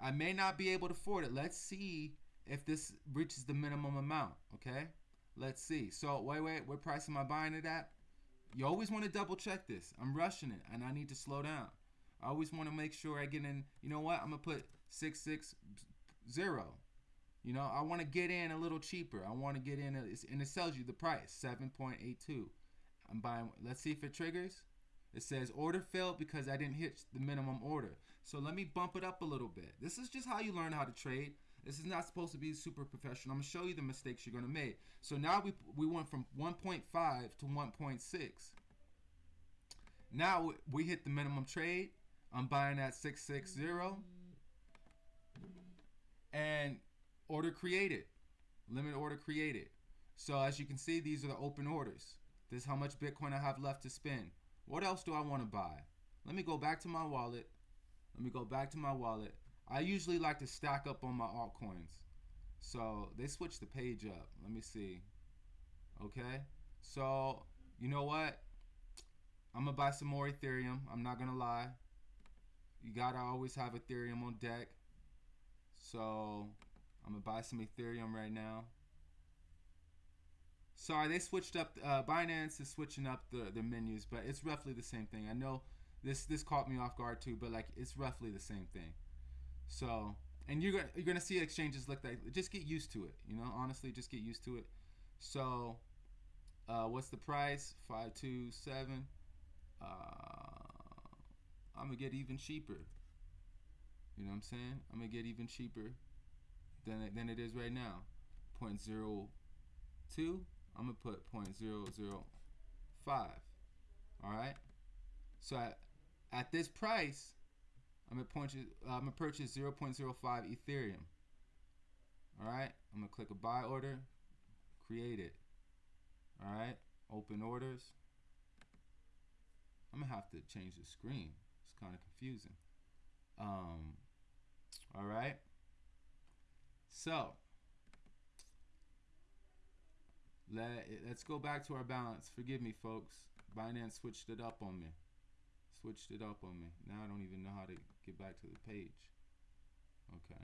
I may not be able to afford it. Let's see if this reaches the minimum amount. Okay, let's see. So wait, wait, what price am I buying it at? You always want to double check this. I'm rushing it, and I need to slow down. I always want to make sure I get in. You know what? I'm gonna put six six zero. You know, I want to get in a little cheaper. I want to get in, a, and it tells you the price, seven point eight two. I'm buying. Let's see if it triggers. It says order failed because I didn't hit the minimum order. So let me bump it up a little bit. This is just how you learn how to trade. This is not supposed to be super professional. I'm gonna show you the mistakes you're gonna make. So now we we went from 1.5 to 1.6. Now we hit the minimum trade. I'm buying at 660 and order created. Limit order created. So as you can see, these are the open orders. This is how much Bitcoin I have left to spend. What else do I want to buy? Let me go back to my wallet. Let me go back to my wallet. I usually like to stack up on my altcoins. So they switched the page up. Let me see. Okay. So you know what? I'm gonna buy some more Ethereum. I'm not gonna lie. You gotta always have Ethereum on deck. So I'm gonna buy some Ethereum right now. Sorry, they switched up. Uh, Binance is switching up the the menus, but it's roughly the same thing. I know this this caught me off guard too, but like it's roughly the same thing. So, and you're gonna you're gonna see exchanges look like that. Just get used to it. You know, honestly, just get used to it. So, uh, what's the price? Five two seven. Uh, I'm gonna get even cheaper. You know what I'm saying? I'm gonna get even cheaper than it, than it is right now. Point zero two. I'm gonna put point zero zero five. All right. So at, at this price, I'm gonna purchase uh, I'm gonna purchase 0.05 Ethereum. All right. I'm gonna click a buy order, create it. All right. Open orders. I'm gonna have to change the screen. It's kind of confusing. Um. All right. So let let's go back to our balance. Forgive me, folks. Binance switched it up on me. Switched it up on me. Now I don't even know how to get back to the page. Okay.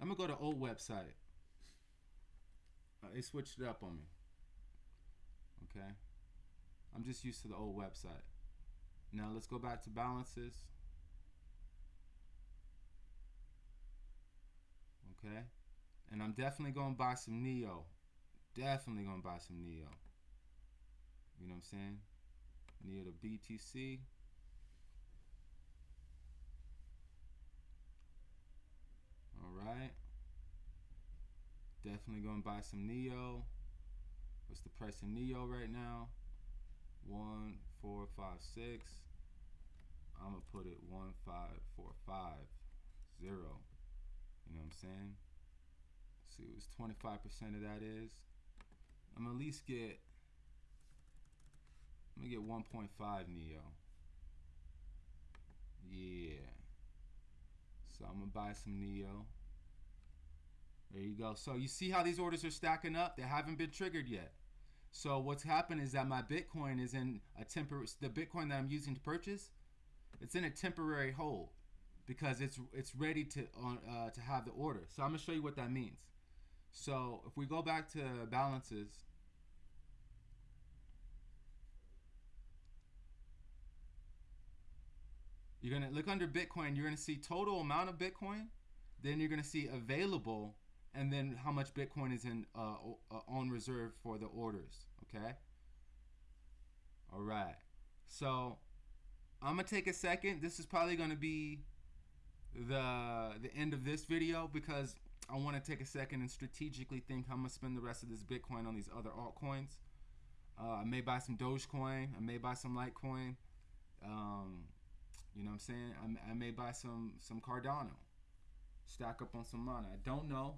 I'm gonna go to old website. Uh, they switched it up on me. Okay. I'm just used to the old website. Now let's go back to balances. Okay. And I'm definitely gonna buy some Neo. Definitely gonna buy some Neo. You know what I'm saying? Neo to BTC. Alright. Definitely gonna buy some Neo. What's the price of Neo right now? One, four, five, six. I'm gonna put it one, five, four, five, zero. You know what I'm saying? Let's see, was 25% of that is. I'm gonna at least get. I'm gonna get 1.5 Neo. Yeah. So I'm gonna buy some Neo. There you go. So you see how these orders are stacking up? They haven't been triggered yet. So what's happened is that my Bitcoin is in a temporary. The Bitcoin that I'm using to purchase, it's in a temporary hold because it's it's ready to uh, to have the order. So I'm gonna show you what that means. So if we go back to balances, you're gonna look under Bitcoin. You're gonna see total amount of Bitcoin. Then you're gonna see available, and then how much Bitcoin is in uh, uh, on reserve for the orders. Okay. All right. So I'm gonna take a second. This is probably gonna be the the end of this video because I want to take a second and strategically think how I'm gonna spend the rest of this Bitcoin on these other altcoins. Uh, I may buy some Dogecoin. I may buy some Litecoin. Um, you know what I'm saying? I, I may buy some some Cardano. Stack up on some money. I don't know.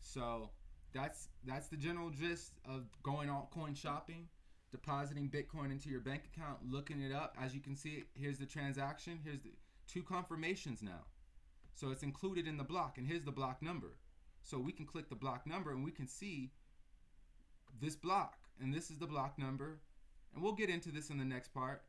So that's that's the general gist of going altcoin shopping, depositing Bitcoin into your bank account, looking it up. As you can see, here's the transaction. Here's the two confirmations now. So it's included in the block, and here's the block number. So we can click the block number and we can see this block. and this is the block number, and we'll get into this in the next part.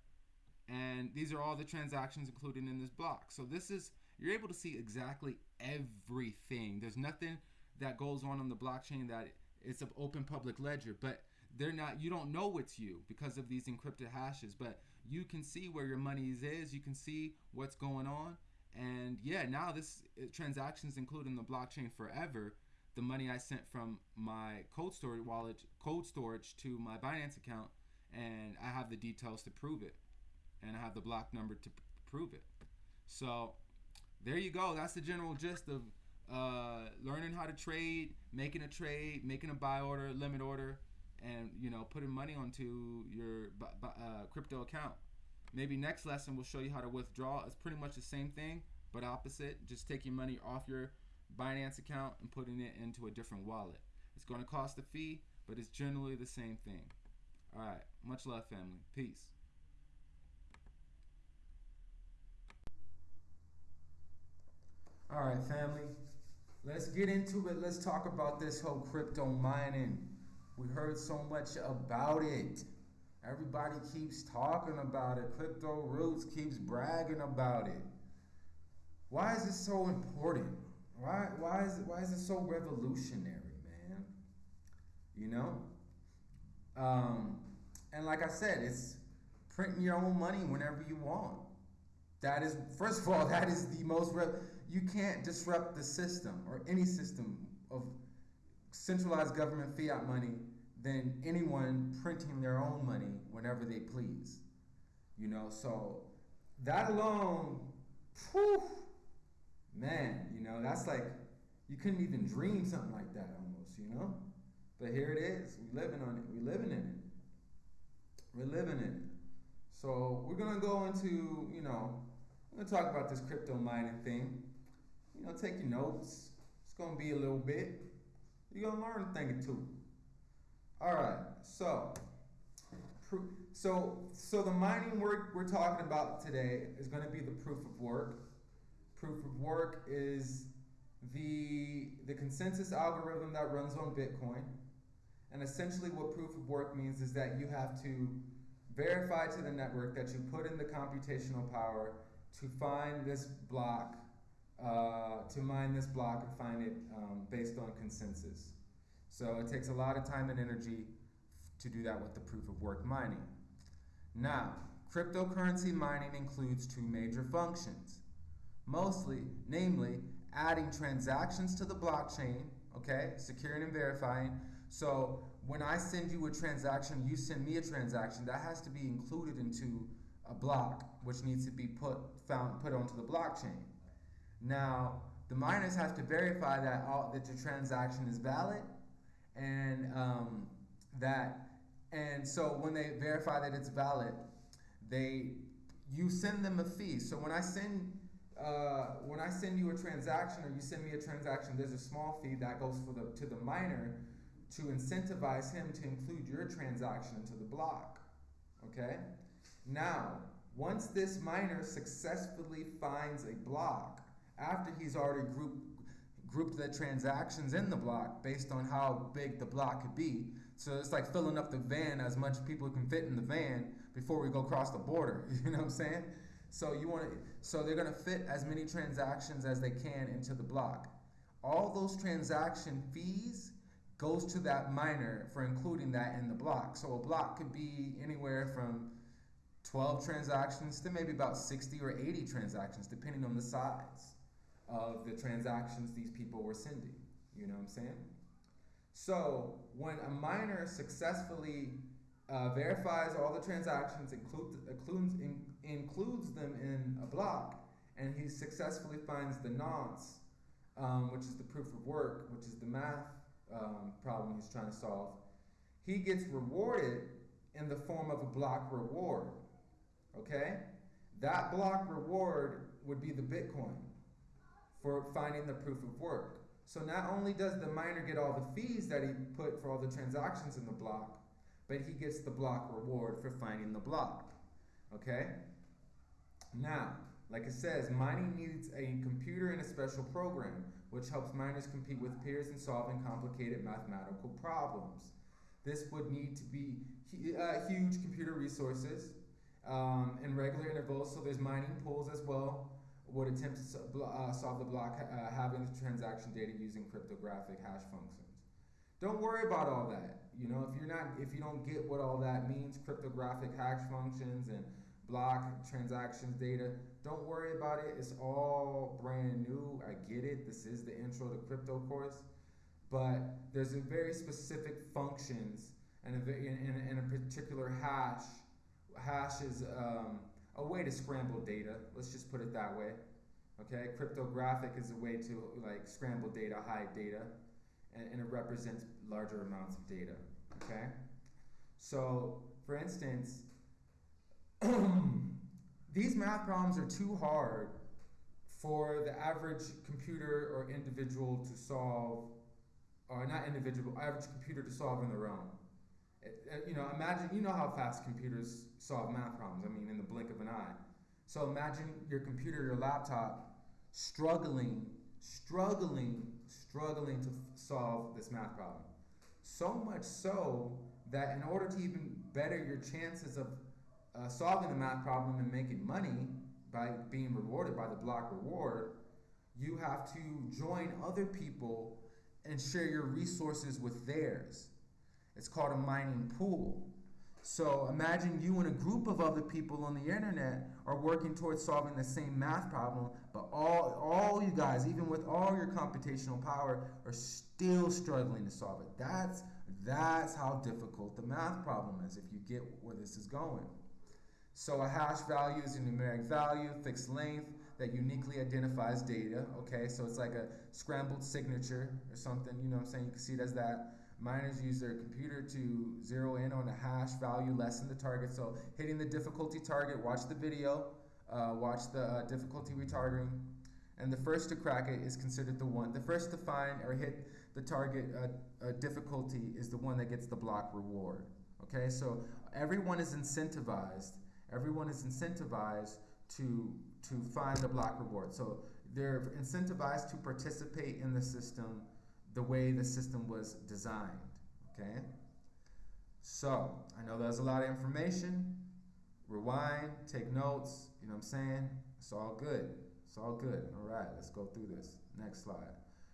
And these are all the transactions included in this block. So this is you're able to see exactly everything. There's nothing that goes on on the blockchain that it's an open public ledger, but they're not. You don't know it's you because of these encrypted hashes, but you can see where your money is. You can see what's going on, and yeah, now this uh, transactions included in the blockchain forever. The money I sent from my cold storage wallet, cold storage to my Binance account, and I have the details to prove it, and I have the block number to prove it. So there you go. That's the general gist of uh, learning how to trade, making a trade, making a buy order, limit order, and you know putting money onto your uh, crypto account. Maybe next lesson we'll show you how to withdraw. It's pretty much the same thing, but opposite. Just taking money off your Binance account and putting it into a different wallet. It's going to cost a fee, but it's generally the same thing. All right. Much love, family. Peace. All right, family. Let's get into it. Let's talk about this whole crypto mining. We heard so much about it. Everybody keeps talking about it. Crypto Roots keeps bragging about it. Why is it so important? Why why is it why is it so revolutionary, man? You know? Um, and like I said, it's printing your own money whenever you want. That is, first of all, <laughs> that is the most. You can't disrupt the system or any system of centralized government fiat money than anyone printing their own money whenever they please. You know, so that alone, whew, man, you know, that's like you couldn't even dream something like that almost, you know. But here it is. We living on it. We living in it. We're living in it. So we're gonna go into, you know, we're gonna talk about this crypto mining thing. You know, take your notes. It's gonna be a little bit. You're gonna learn a thing or two. All right. So, so, so the mining work we're talking about today is gonna be the proof of work. Proof of work is the the consensus algorithm that runs on Bitcoin. And essentially, what proof of work means is that you have to verify to the network that you put in the computational power to find this block, uh, to mine this block and find it um, based on consensus. So it takes a lot of time and energy to do that with the proof of work mining. Now, cryptocurrency mining includes two major functions. Mostly, namely, adding transactions to the blockchain, okay, securing and verifying. So when I send you a transaction, you send me a transaction, that has to be included into a block, which needs to be put found put onto the blockchain. Now, the miners have to verify that all, that your transaction is valid, and um, that and so when they verify that it's valid, they you send them a fee. So when I send uh, when I send you a transaction or you send me a transaction, there's a small fee that goes for the to the miner to incentivize him to include your transaction into the block. Okay? Now, once this miner successfully finds a block, after he's already grouped grouped the transactions in the block based on how big the block could be. So it's like filling up the van as much people can fit in the van before we go across the border. <laughs> You know what I'm saying? So you want to so they're going to fit as many transactions as they can into the block. All those transaction fees goes to that miner for including that in the block. So a block could be anywhere from 12 transactions to maybe about 60 or 80 transactions depending on the size of the transactions these people were sending. You know what I'm saying? So when a miner successfully uh, verifies all the transactions, include, includes, in, includes them in a block, and he successfully finds the nonce, um, which is the proof of work, which is the math um, problem he's trying to solve, he gets rewarded in the form of a block reward. Okay? That block reward would be the Bitcoin for finding the proof of work. So not only does the miner get all the fees that he put for all the transactions in the block, but he gets the block reward for finding the block. Okay? Now, like it says, mining needs a computer and a special program, which helps miners compete with peers in solving complicated mathematical problems. This would need to be uh, huge computer resources um, regular intervals. So there's mining pools as well. Would attempt to uh, solve the block uh, having the transaction data using cryptographic hash functions. Don't worry about all that. You know, if you're not, if you don't get what all that means, cryptographic hash functions and block transactions data, don't worry about it. It's all brand new. I get it. This is the intro to crypto course, but there's a very specific functions and a in, in a particular hash. Hash is um, a way to scramble data. Let's just put it that way. Okay, cryptographic is a way to like scramble data, hide data, and, and it represents larger amounts of data. Okay, so for instance, <clears throat> these math problems are too hard for the average computer or individual to solve, or not individual, average computer to solve on their own. Uh, you know, imagine, you know how fast computers solve math problems. I mean, in the blink of an eye. So imagine your computer, your laptop, struggling, struggling, struggling to f- solve this math problem. So much so that in order to even better your chances of uh, solving the math problem and making money by being rewarded by the block reward, you have to join other people and share your resources with theirs. It's called a mining pool. So imagine you and a group of other people on the internet are working towards solving the same math problem, but all, all you guys, even with all your computational power, are still struggling to solve it. That's, that's how difficult the math problem is if you get where this is going. So a hash value is a numeric value, fixed length, that uniquely identifies data. Okay, so it's like a scrambled signature or something. You know what I'm saying? You can see it as that. Miners use their computer to zero in on a hash value less than the target. So hitting the difficulty target, watch the video, uh, watch the uh, difficulty retargeting, and the first to crack it is considered the one. The first to find or hit the target uh, uh, difficulty is the one that gets the block reward. Okay, so everyone is incentivized. Everyone is incentivized to to find the block reward. So they're incentivized to participate in the system the way the system was designed. Okay? So, I know there's a lot of information. Rewind, take notes, you know what I'm saying? It's all good. It's all good. All right, let's go through this. Next slide.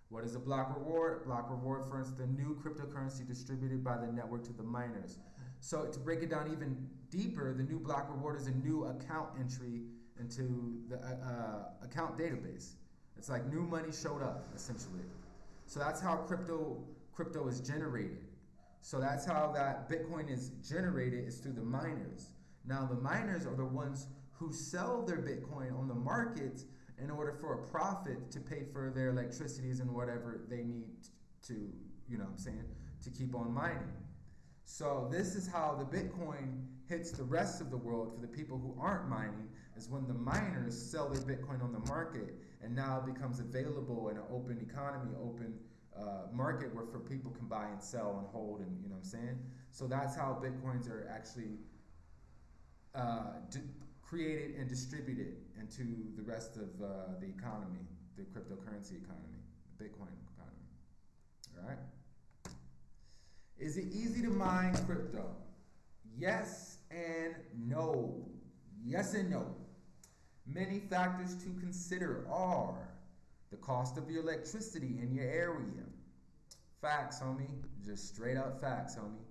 What is a block reward? Block reward to the new cryptocurrency distributed by the network to the miners. So, to break it down even deeper, the new block reward is a new account entry into the uh, uh, account database. It's like new money showed up, essentially. So that's how crypto crypto is generated. So that's how that Bitcoin is generated is through the miners. Now the miners are the ones who sell their Bitcoin on the market in order for a profit to pay for their electricities and whatever they need to, you know what I'm saying, to keep on mining. So this is how the Bitcoin hits the rest of the world for the people who aren't mining is when the miners sell their Bitcoin on the market and now it becomes available in an open economy, open uh, market where for people can buy and sell and hold and you know what I'm saying. So that's how bitcoins are actually uh, di- created and distributed into the rest of uh, the economy, the cryptocurrency economy, the Bitcoin economy. All right. Is it easy to mine crypto? Yes and no. Yes and no. Many factors to consider are the cost of your electricity in your area. Facts, homie. Just straight up facts, homie.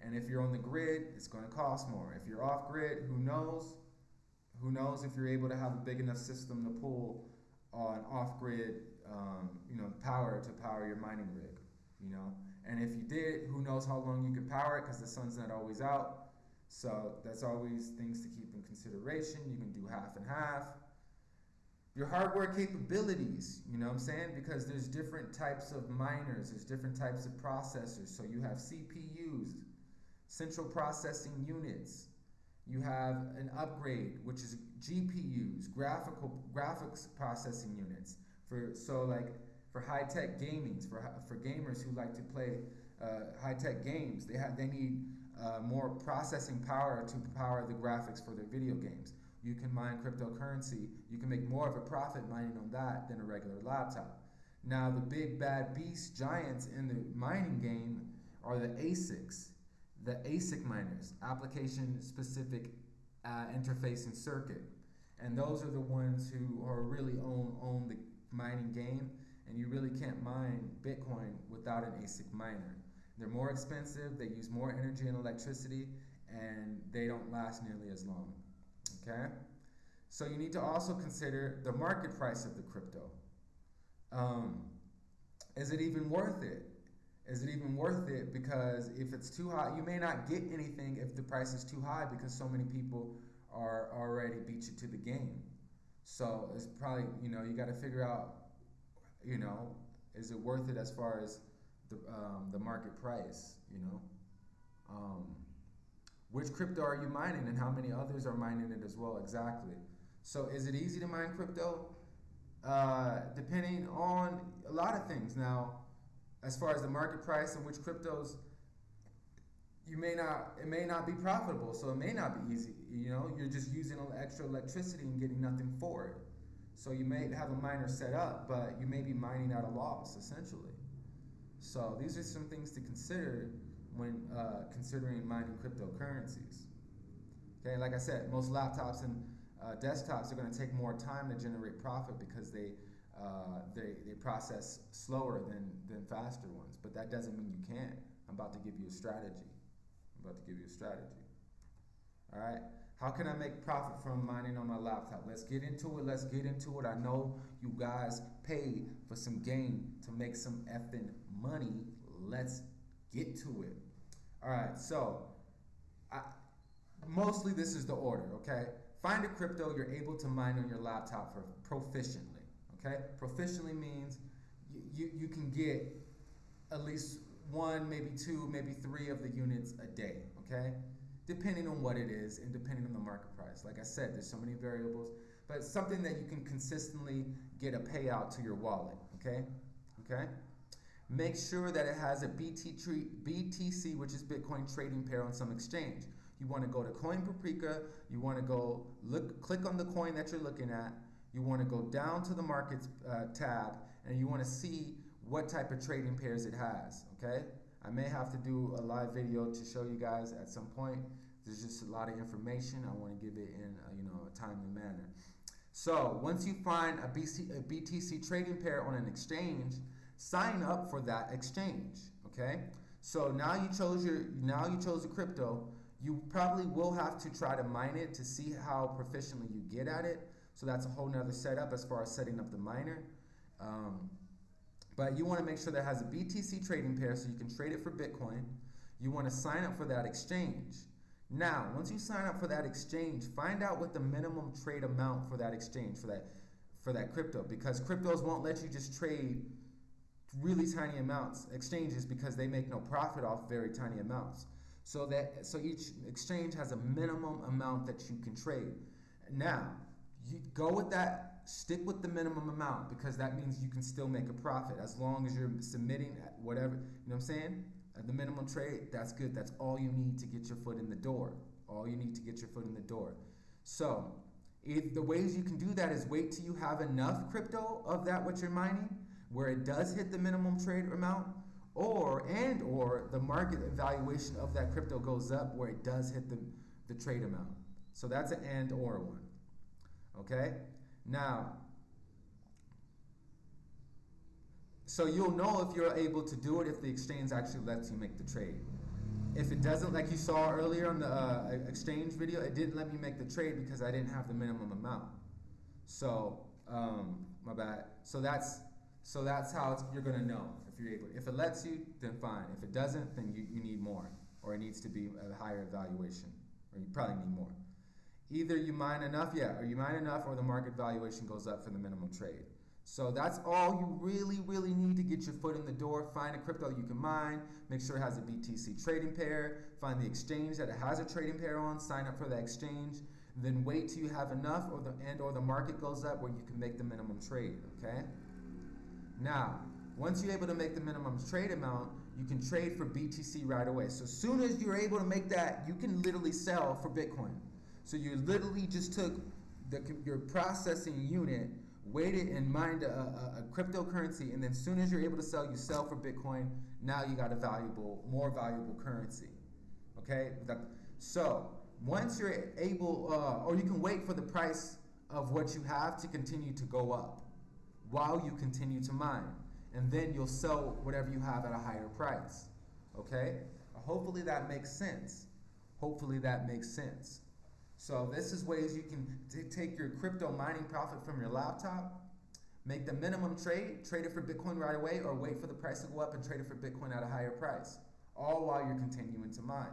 And if you're on the grid, it's going to cost more. If you're off grid, who knows? Who knows if you're able to have a big enough system to pull on off grid, um, you know, power to power your mining rig, you know? And if you did, who knows how long you can power it because the sun's not always out. So that's always things to keep in consideration. You can do half and half. Your hardware capabilities, you know what I'm saying? Because there's different types of miners, there's different types of processors. So you have CPUs, central processing units. You have an upgrade, which is GPUs, graphical graphics processing units. For so like for high tech gaming, for for gamers who like to play uh, high tech games, they have they need uh, more processing power to power the graphics for their video games. You can mine cryptocurrency. You can make more of a profit mining on that than a regular laptop. Now, the big bad beast giants in the mining game are the ASICs, the ASIC miners, application specific uh, interface and circuit. And those are the ones who are really own own the mining game and you really can't mine Bitcoin without an ASIC miner. They're more expensive, they use more energy and electricity, and they don't last nearly as long. Okay? So you need to also consider the market price of the crypto. Um, is it even worth it? Is it even worth it? Because if it's too high, you may not get anything if the price is too high because so many people are already beat you to the game. So it's probably, you know, you got to figure out, you know, is it worth it as far as the, um, the market price, you know? Um, which crypto are you mining and how many others are mining it as well? Exactly. So is it easy to mine crypto? Uh, depending on a lot of things. Now, as far as the market price and which cryptos, you may not, it may not be profitable, so it may not be easy. You know, you're just using extra electricity and getting nothing for it. So you may have a miner set up, but you may be mining at a loss, essentially. So these are some things to consider when uh, considering mining cryptocurrencies. Okay, like I said, most laptops and uh, desktops are going to take more time to generate profit because they, uh, they, they process slower than, than faster ones. But that doesn't mean you can't. I'm about to give you a strategy. I'm about to give you a strategy. All right. How can I make profit from mining on my laptop? Let's get into it. Let's get into it. I know you guys paid for some gain to make some effing money. Let's get to it. All right. So, I, mostly this is the order. Okay. Find a crypto you're able to mine on your laptop for proficiently. Okay. Proficiently means you, you, you can get at least one, maybe two, maybe three of the units a day. Okay depending on what it is and depending on the market price. Like I said, there's so many variables, but something that you can consistently get a payout to your wallet, okay? Okay? Make sure that it has a BTC, which is Bitcoin trading pair on some exchange. You want to go to Coin Paprika, you want to go look click on the coin that you're looking at, you want to go down to the markets uh, tab and you want to see what type of trading pairs it has, okay? I may have to do a live video to show you guys at some point. There's just a lot of information. I want to give it in a, you know a timely manner. So once you find a, BC, a BTC trading pair on an exchange, sign up for that exchange. Okay. So now you chose your now you chose a crypto. You probably will have to try to mine it to see how proficiently you get at it. So that's a whole nother setup as far as setting up the miner. Um, but you want to make sure that has a BTC trading pair so you can trade it for Bitcoin. You want to sign up for that exchange. Now, once you sign up for that exchange, find out what the minimum trade amount for that exchange for that for that crypto because cryptos won't let you just trade really tiny amounts exchanges because they make no profit off very tiny amounts. So that so each exchange has a minimum amount that you can trade. Now, you go with that stick with the minimum amount because that means you can still make a profit as long as you're submitting whatever, you know what I'm saying? At the minimum trade, that's good. That's all you need to get your foot in the door. All you need to get your foot in the door. So, if the ways you can do that is wait till you have enough crypto of that what you're mining where it does hit the minimum trade amount or and or the market evaluation of that crypto goes up where it does hit the, the trade amount. So that's an and or one. Okay? Now, so you'll know if you're able to do it if the exchange actually lets you make the trade. If it doesn't, like you saw earlier on the uh, exchange video, it didn't let me make the trade because I didn't have the minimum amount. So, um, my bad. So that's so that's how you're gonna know if you're able. If it lets you, then fine. If it doesn't, then you, you need more, or it needs to be a higher evaluation, or you probably need more. Either you mine enough, yeah, or you mine enough, or the market valuation goes up for the minimum trade. So that's all you really, really need to get your foot in the door. Find a crypto you can mine. Make sure it has a BTC trading pair. Find the exchange that it has a trading pair on. Sign up for that exchange. Then wait till you have enough, or the and or the market goes up where you can make the minimum trade. Okay. Now, once you're able to make the minimum trade amount, you can trade for BTC right away. So as soon as you're able to make that, you can literally sell for Bitcoin. So you literally just took the, your processing unit wait it and mine a, a, a cryptocurrency, and then as soon as you're able to sell, you sell for Bitcoin. Now you got a valuable, more valuable currency. Okay, so once you're able, uh, or you can wait for the price of what you have to continue to go up while you continue to mine, and then you'll sell whatever you have at a higher price. Okay, hopefully that makes sense. Hopefully that makes sense. So this is ways you can t- take your crypto mining profit from your laptop, make the minimum trade, trade it for Bitcoin right away, or wait for the price to go up and trade it for Bitcoin at a higher price, all while you're continuing to mine.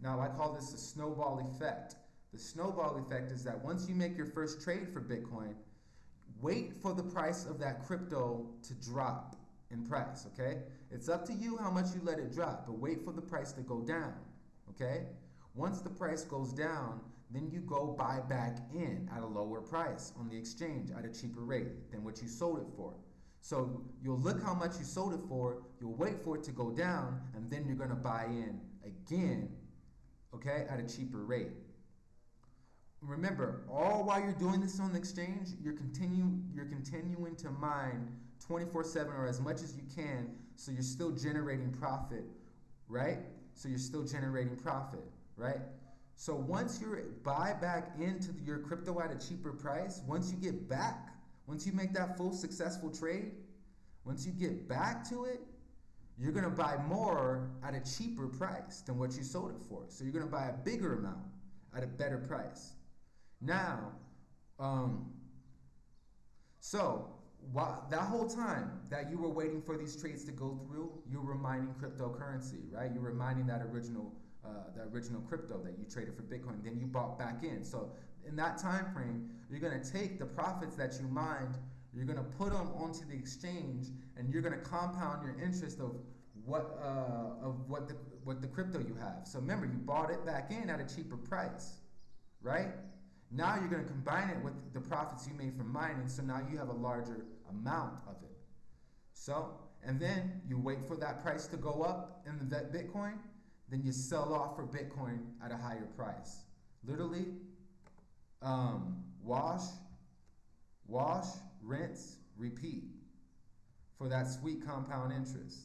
Now I call this the snowball effect. The snowball effect is that once you make your first trade for Bitcoin, wait for the price of that crypto to drop in price, okay? It's up to you how much you let it drop, but wait for the price to go down, okay? Once the price goes down, then you go buy back in at a lower price on the exchange at a cheaper rate than what you sold it for. So you'll look how much you sold it for, you'll wait for it to go down, and then you're gonna buy in again, okay, at a cheaper rate. Remember, all while you're doing this on the exchange, you're continue you're continuing to mine 24/7 or as much as you can, so you're still generating profit, right? So you're still generating profit, right? So once you buy back into your crypto at a cheaper price, once you get back, once you make that full successful trade, once you get back to it, you're gonna buy more at a cheaper price than what you sold it for. So you're gonna buy a bigger amount at a better price. Now, um, so while, that whole time that you were waiting for these trades to go through, you were mining cryptocurrency, right? You were mining that original, uh, the original crypto that you traded for Bitcoin. Then you bought back in. So in that time frame, you're gonna take the profits that you mined, you're gonna put them onto the exchange, and you're gonna compound your interest of what uh, of what the what the crypto you have. So remember, you bought it back in at a cheaper price, right? Now you're going to combine it with the profits you made from mining, so now you have a larger amount of it. So, and then you wait for that price to go up in the Bitcoin, then you sell off for Bitcoin at a higher price. Literally, um, wash, wash, rinse, repeat for that sweet compound interest.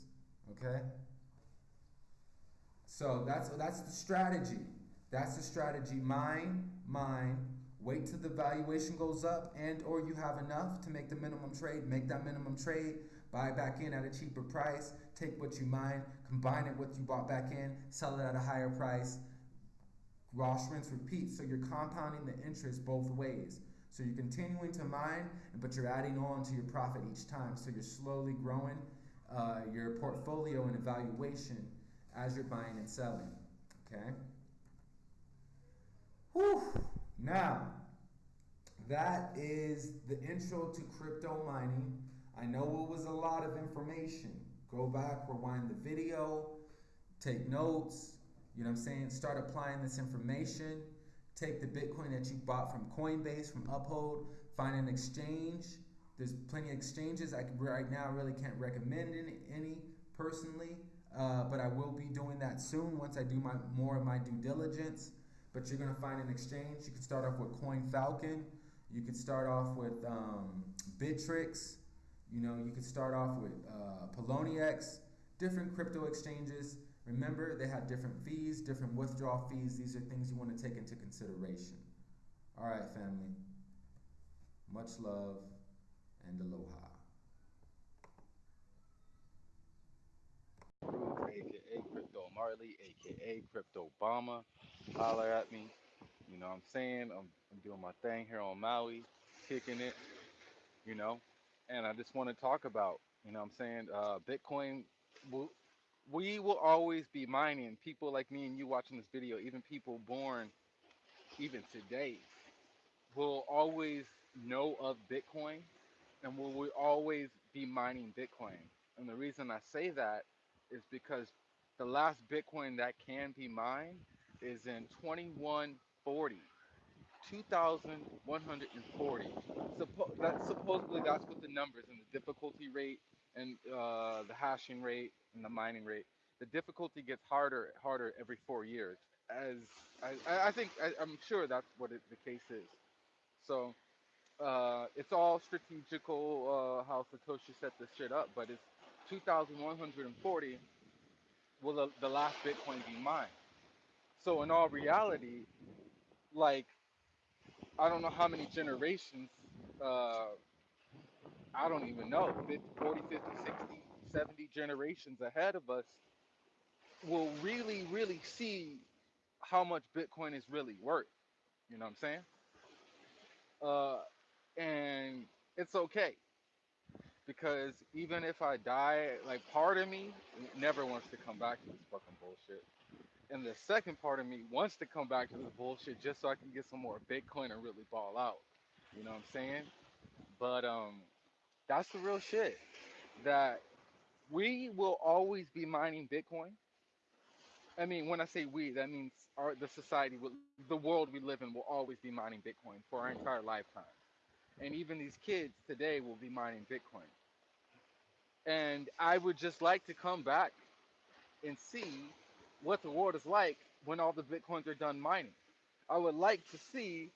Okay? So that's that's the strategy. That's the strategy. Mine, mine, wait till the valuation goes up and or you have enough to make the minimum trade, make that minimum trade, buy back in at a cheaper price, take what you mine, combine it with what you bought back in, sell it at a higher price, wash, rinse, repeat. So you're compounding the interest both ways. So you're continuing to mine, but you're adding on to your profit each time. So you're slowly growing uh, your portfolio and evaluation as you're buying and selling. Okay? Whew. Now, that is the intro to crypto mining. I know it was a lot of information. Go back, rewind the video, take notes, you know what I'm saying? Start applying this information. Take the Bitcoin that you bought from Coinbase, from Uphold, find an exchange. There's plenty of exchanges. I can, right now really can't recommend any, any personally, uh, but I will be doing that soon once I do my more of my due diligence but you're gonna find an exchange. You can start off with Coin Falcon. You could start off with um, Bittrex. You know, you could start off with uh, Poloniex. Different crypto exchanges. Remember, they have different fees, different withdrawal fees. These are things you want to take into consideration. All right, family. Much love and aloha. aka Crypto Marley, aka Crypto Obama. Holler at me. You know what I'm saying? I'm, I'm doing my thing here on Maui, kicking it, you know. And I just want to talk about, you know what I'm saying? Uh, Bitcoin, we will always be mining. People like me and you watching this video, even people born even today, will always know of Bitcoin and will we always be mining Bitcoin. And the reason I say that is because the last Bitcoin that can be mined is in 2140. 2,140. Suppo- that supposedly that's what the numbers and the difficulty rate and uh, the hashing rate and the mining rate. The difficulty gets harder, harder every four years. As I, I think, I, I'm sure that's what it, the case is. So Uh, it's all strategical uh, how Satoshi set this shit up, but it's 2,140 will the, the last Bitcoin be mined. So in all reality, like I don't know how many generations, uh, I don't even know, 50, 40, 50, 60, 70 generations ahead of us will really, really see how much Bitcoin is really worth. You know what I'm saying? Uh, and it's okay because even if I die, like part of me never wants to come back to this fucking bullshit. And the second part of me wants to come back to this bullshit just so I can get some more Bitcoin and really ball out. You know what I'm saying? But um, that's the real shit. That we will always be mining Bitcoin. I mean, when I say we, that means our the society, the world we live in, will always be mining Bitcoin for our entire lifetime. And even these kids today will be mining Bitcoin. And I would just like to come back and see what the world is like when all the Bitcoins are done mining. I would like to see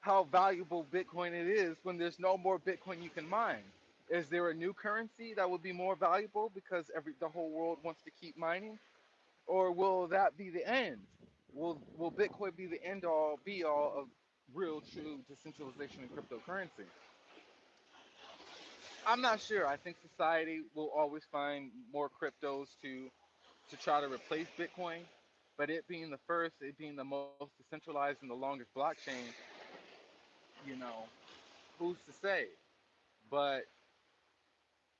how valuable Bitcoin it is when there's no more Bitcoin you can mine. Is there a new currency that would be more valuable because every the whole world wants to keep mining? Or will that be the end? Will will Bitcoin be the end all be all of real true decentralization and cryptocurrency? I'm not sure. I think society will always find more cryptos to to try to replace Bitcoin, but it being the first, it being the most decentralized and the longest blockchain, you know, who's to say? But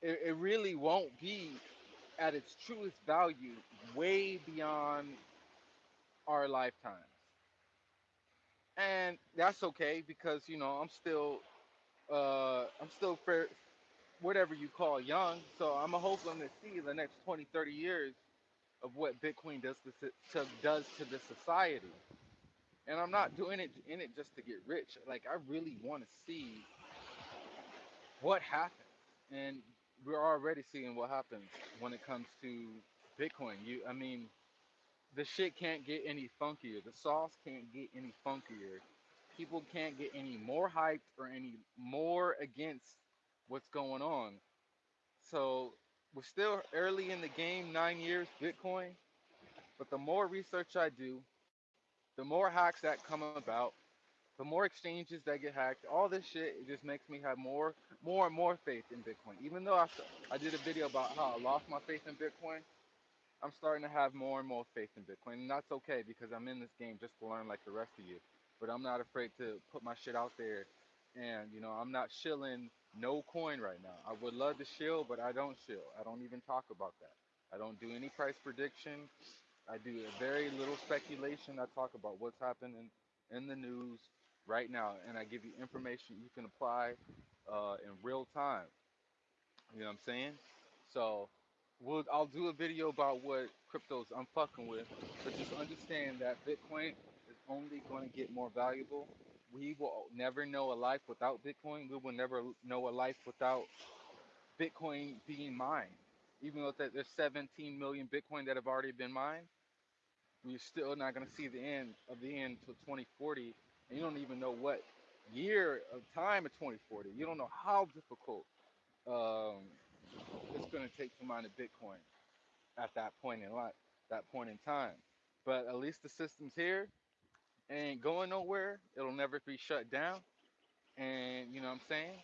it, it really won't be at its truest value way beyond our lifetimes. And that's okay because, you know, I'm still uh I'm still fair, whatever you call young. So I'm hoping to see the next 20, 30 years of what Bitcoin does to, to does to the society. And I'm not doing it in it just to get rich. Like I really want to see what happens. And we're already seeing what happens when it comes to Bitcoin. You I mean, the shit can't get any funkier. The sauce can't get any funkier. People can't get any more hyped or any more against what's going on. So we're still early in the game, nine years Bitcoin. But the more research I do, the more hacks that come about, the more exchanges that get hacked, all this shit, it just makes me have more, more and more faith in Bitcoin. Even though I, I did a video about how I lost my faith in Bitcoin, I'm starting to have more and more faith in Bitcoin. And that's okay because I'm in this game just to learn like the rest of you. But I'm not afraid to put my shit out there. And, you know, I'm not shilling no coin right now. I would love to shill, but I don't shill. I don't even talk about that. I don't do any price prediction. I do very little speculation. I talk about what's happening in the news right now, and I give you information you can apply uh, in real time. You know what I'm saying? So, we'll I'll do a video about what cryptos I'm fucking with, but just understand that Bitcoin is only going to get more valuable. We will never know a life without Bitcoin. We will never know a life without Bitcoin being mined. Even though that there's 17 million Bitcoin that have already been mined, we're still not going to see the end of the end till 2040, and you don't even know what year of time of 2040. You don't know how difficult um, it's going to take to mine a Bitcoin at that point in life, that point in time. But at least the system's here, ain't going nowhere. It'll never be shut down. And you know what I'm saying?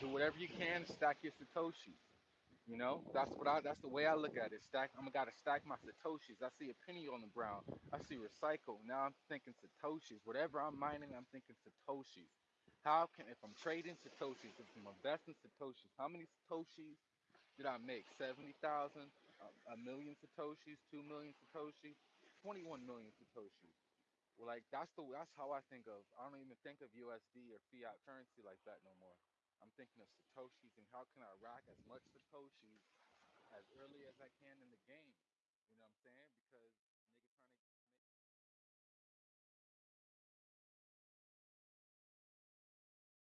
Do whatever you can to stack your satoshis. You know, that's what I. That's the way I look at it. Stack. I'm gotta stack my satoshis. I see a penny on the ground. I see recycle. Now I'm thinking satoshis. Whatever I'm mining, I'm thinking satoshis. How can if I'm trading satoshis, if I'm investing satoshis, how many satoshis did I make? Seventy thousand, a, a million satoshis, two million satoshis, twenty-one million satoshis. Well, like that's the that's how I think of. I don't even think of USD or fiat currency like that no more. I'm thinking of satoshis and how can I rack as much satoshis as early as I can in the game. You know what I'm saying? Because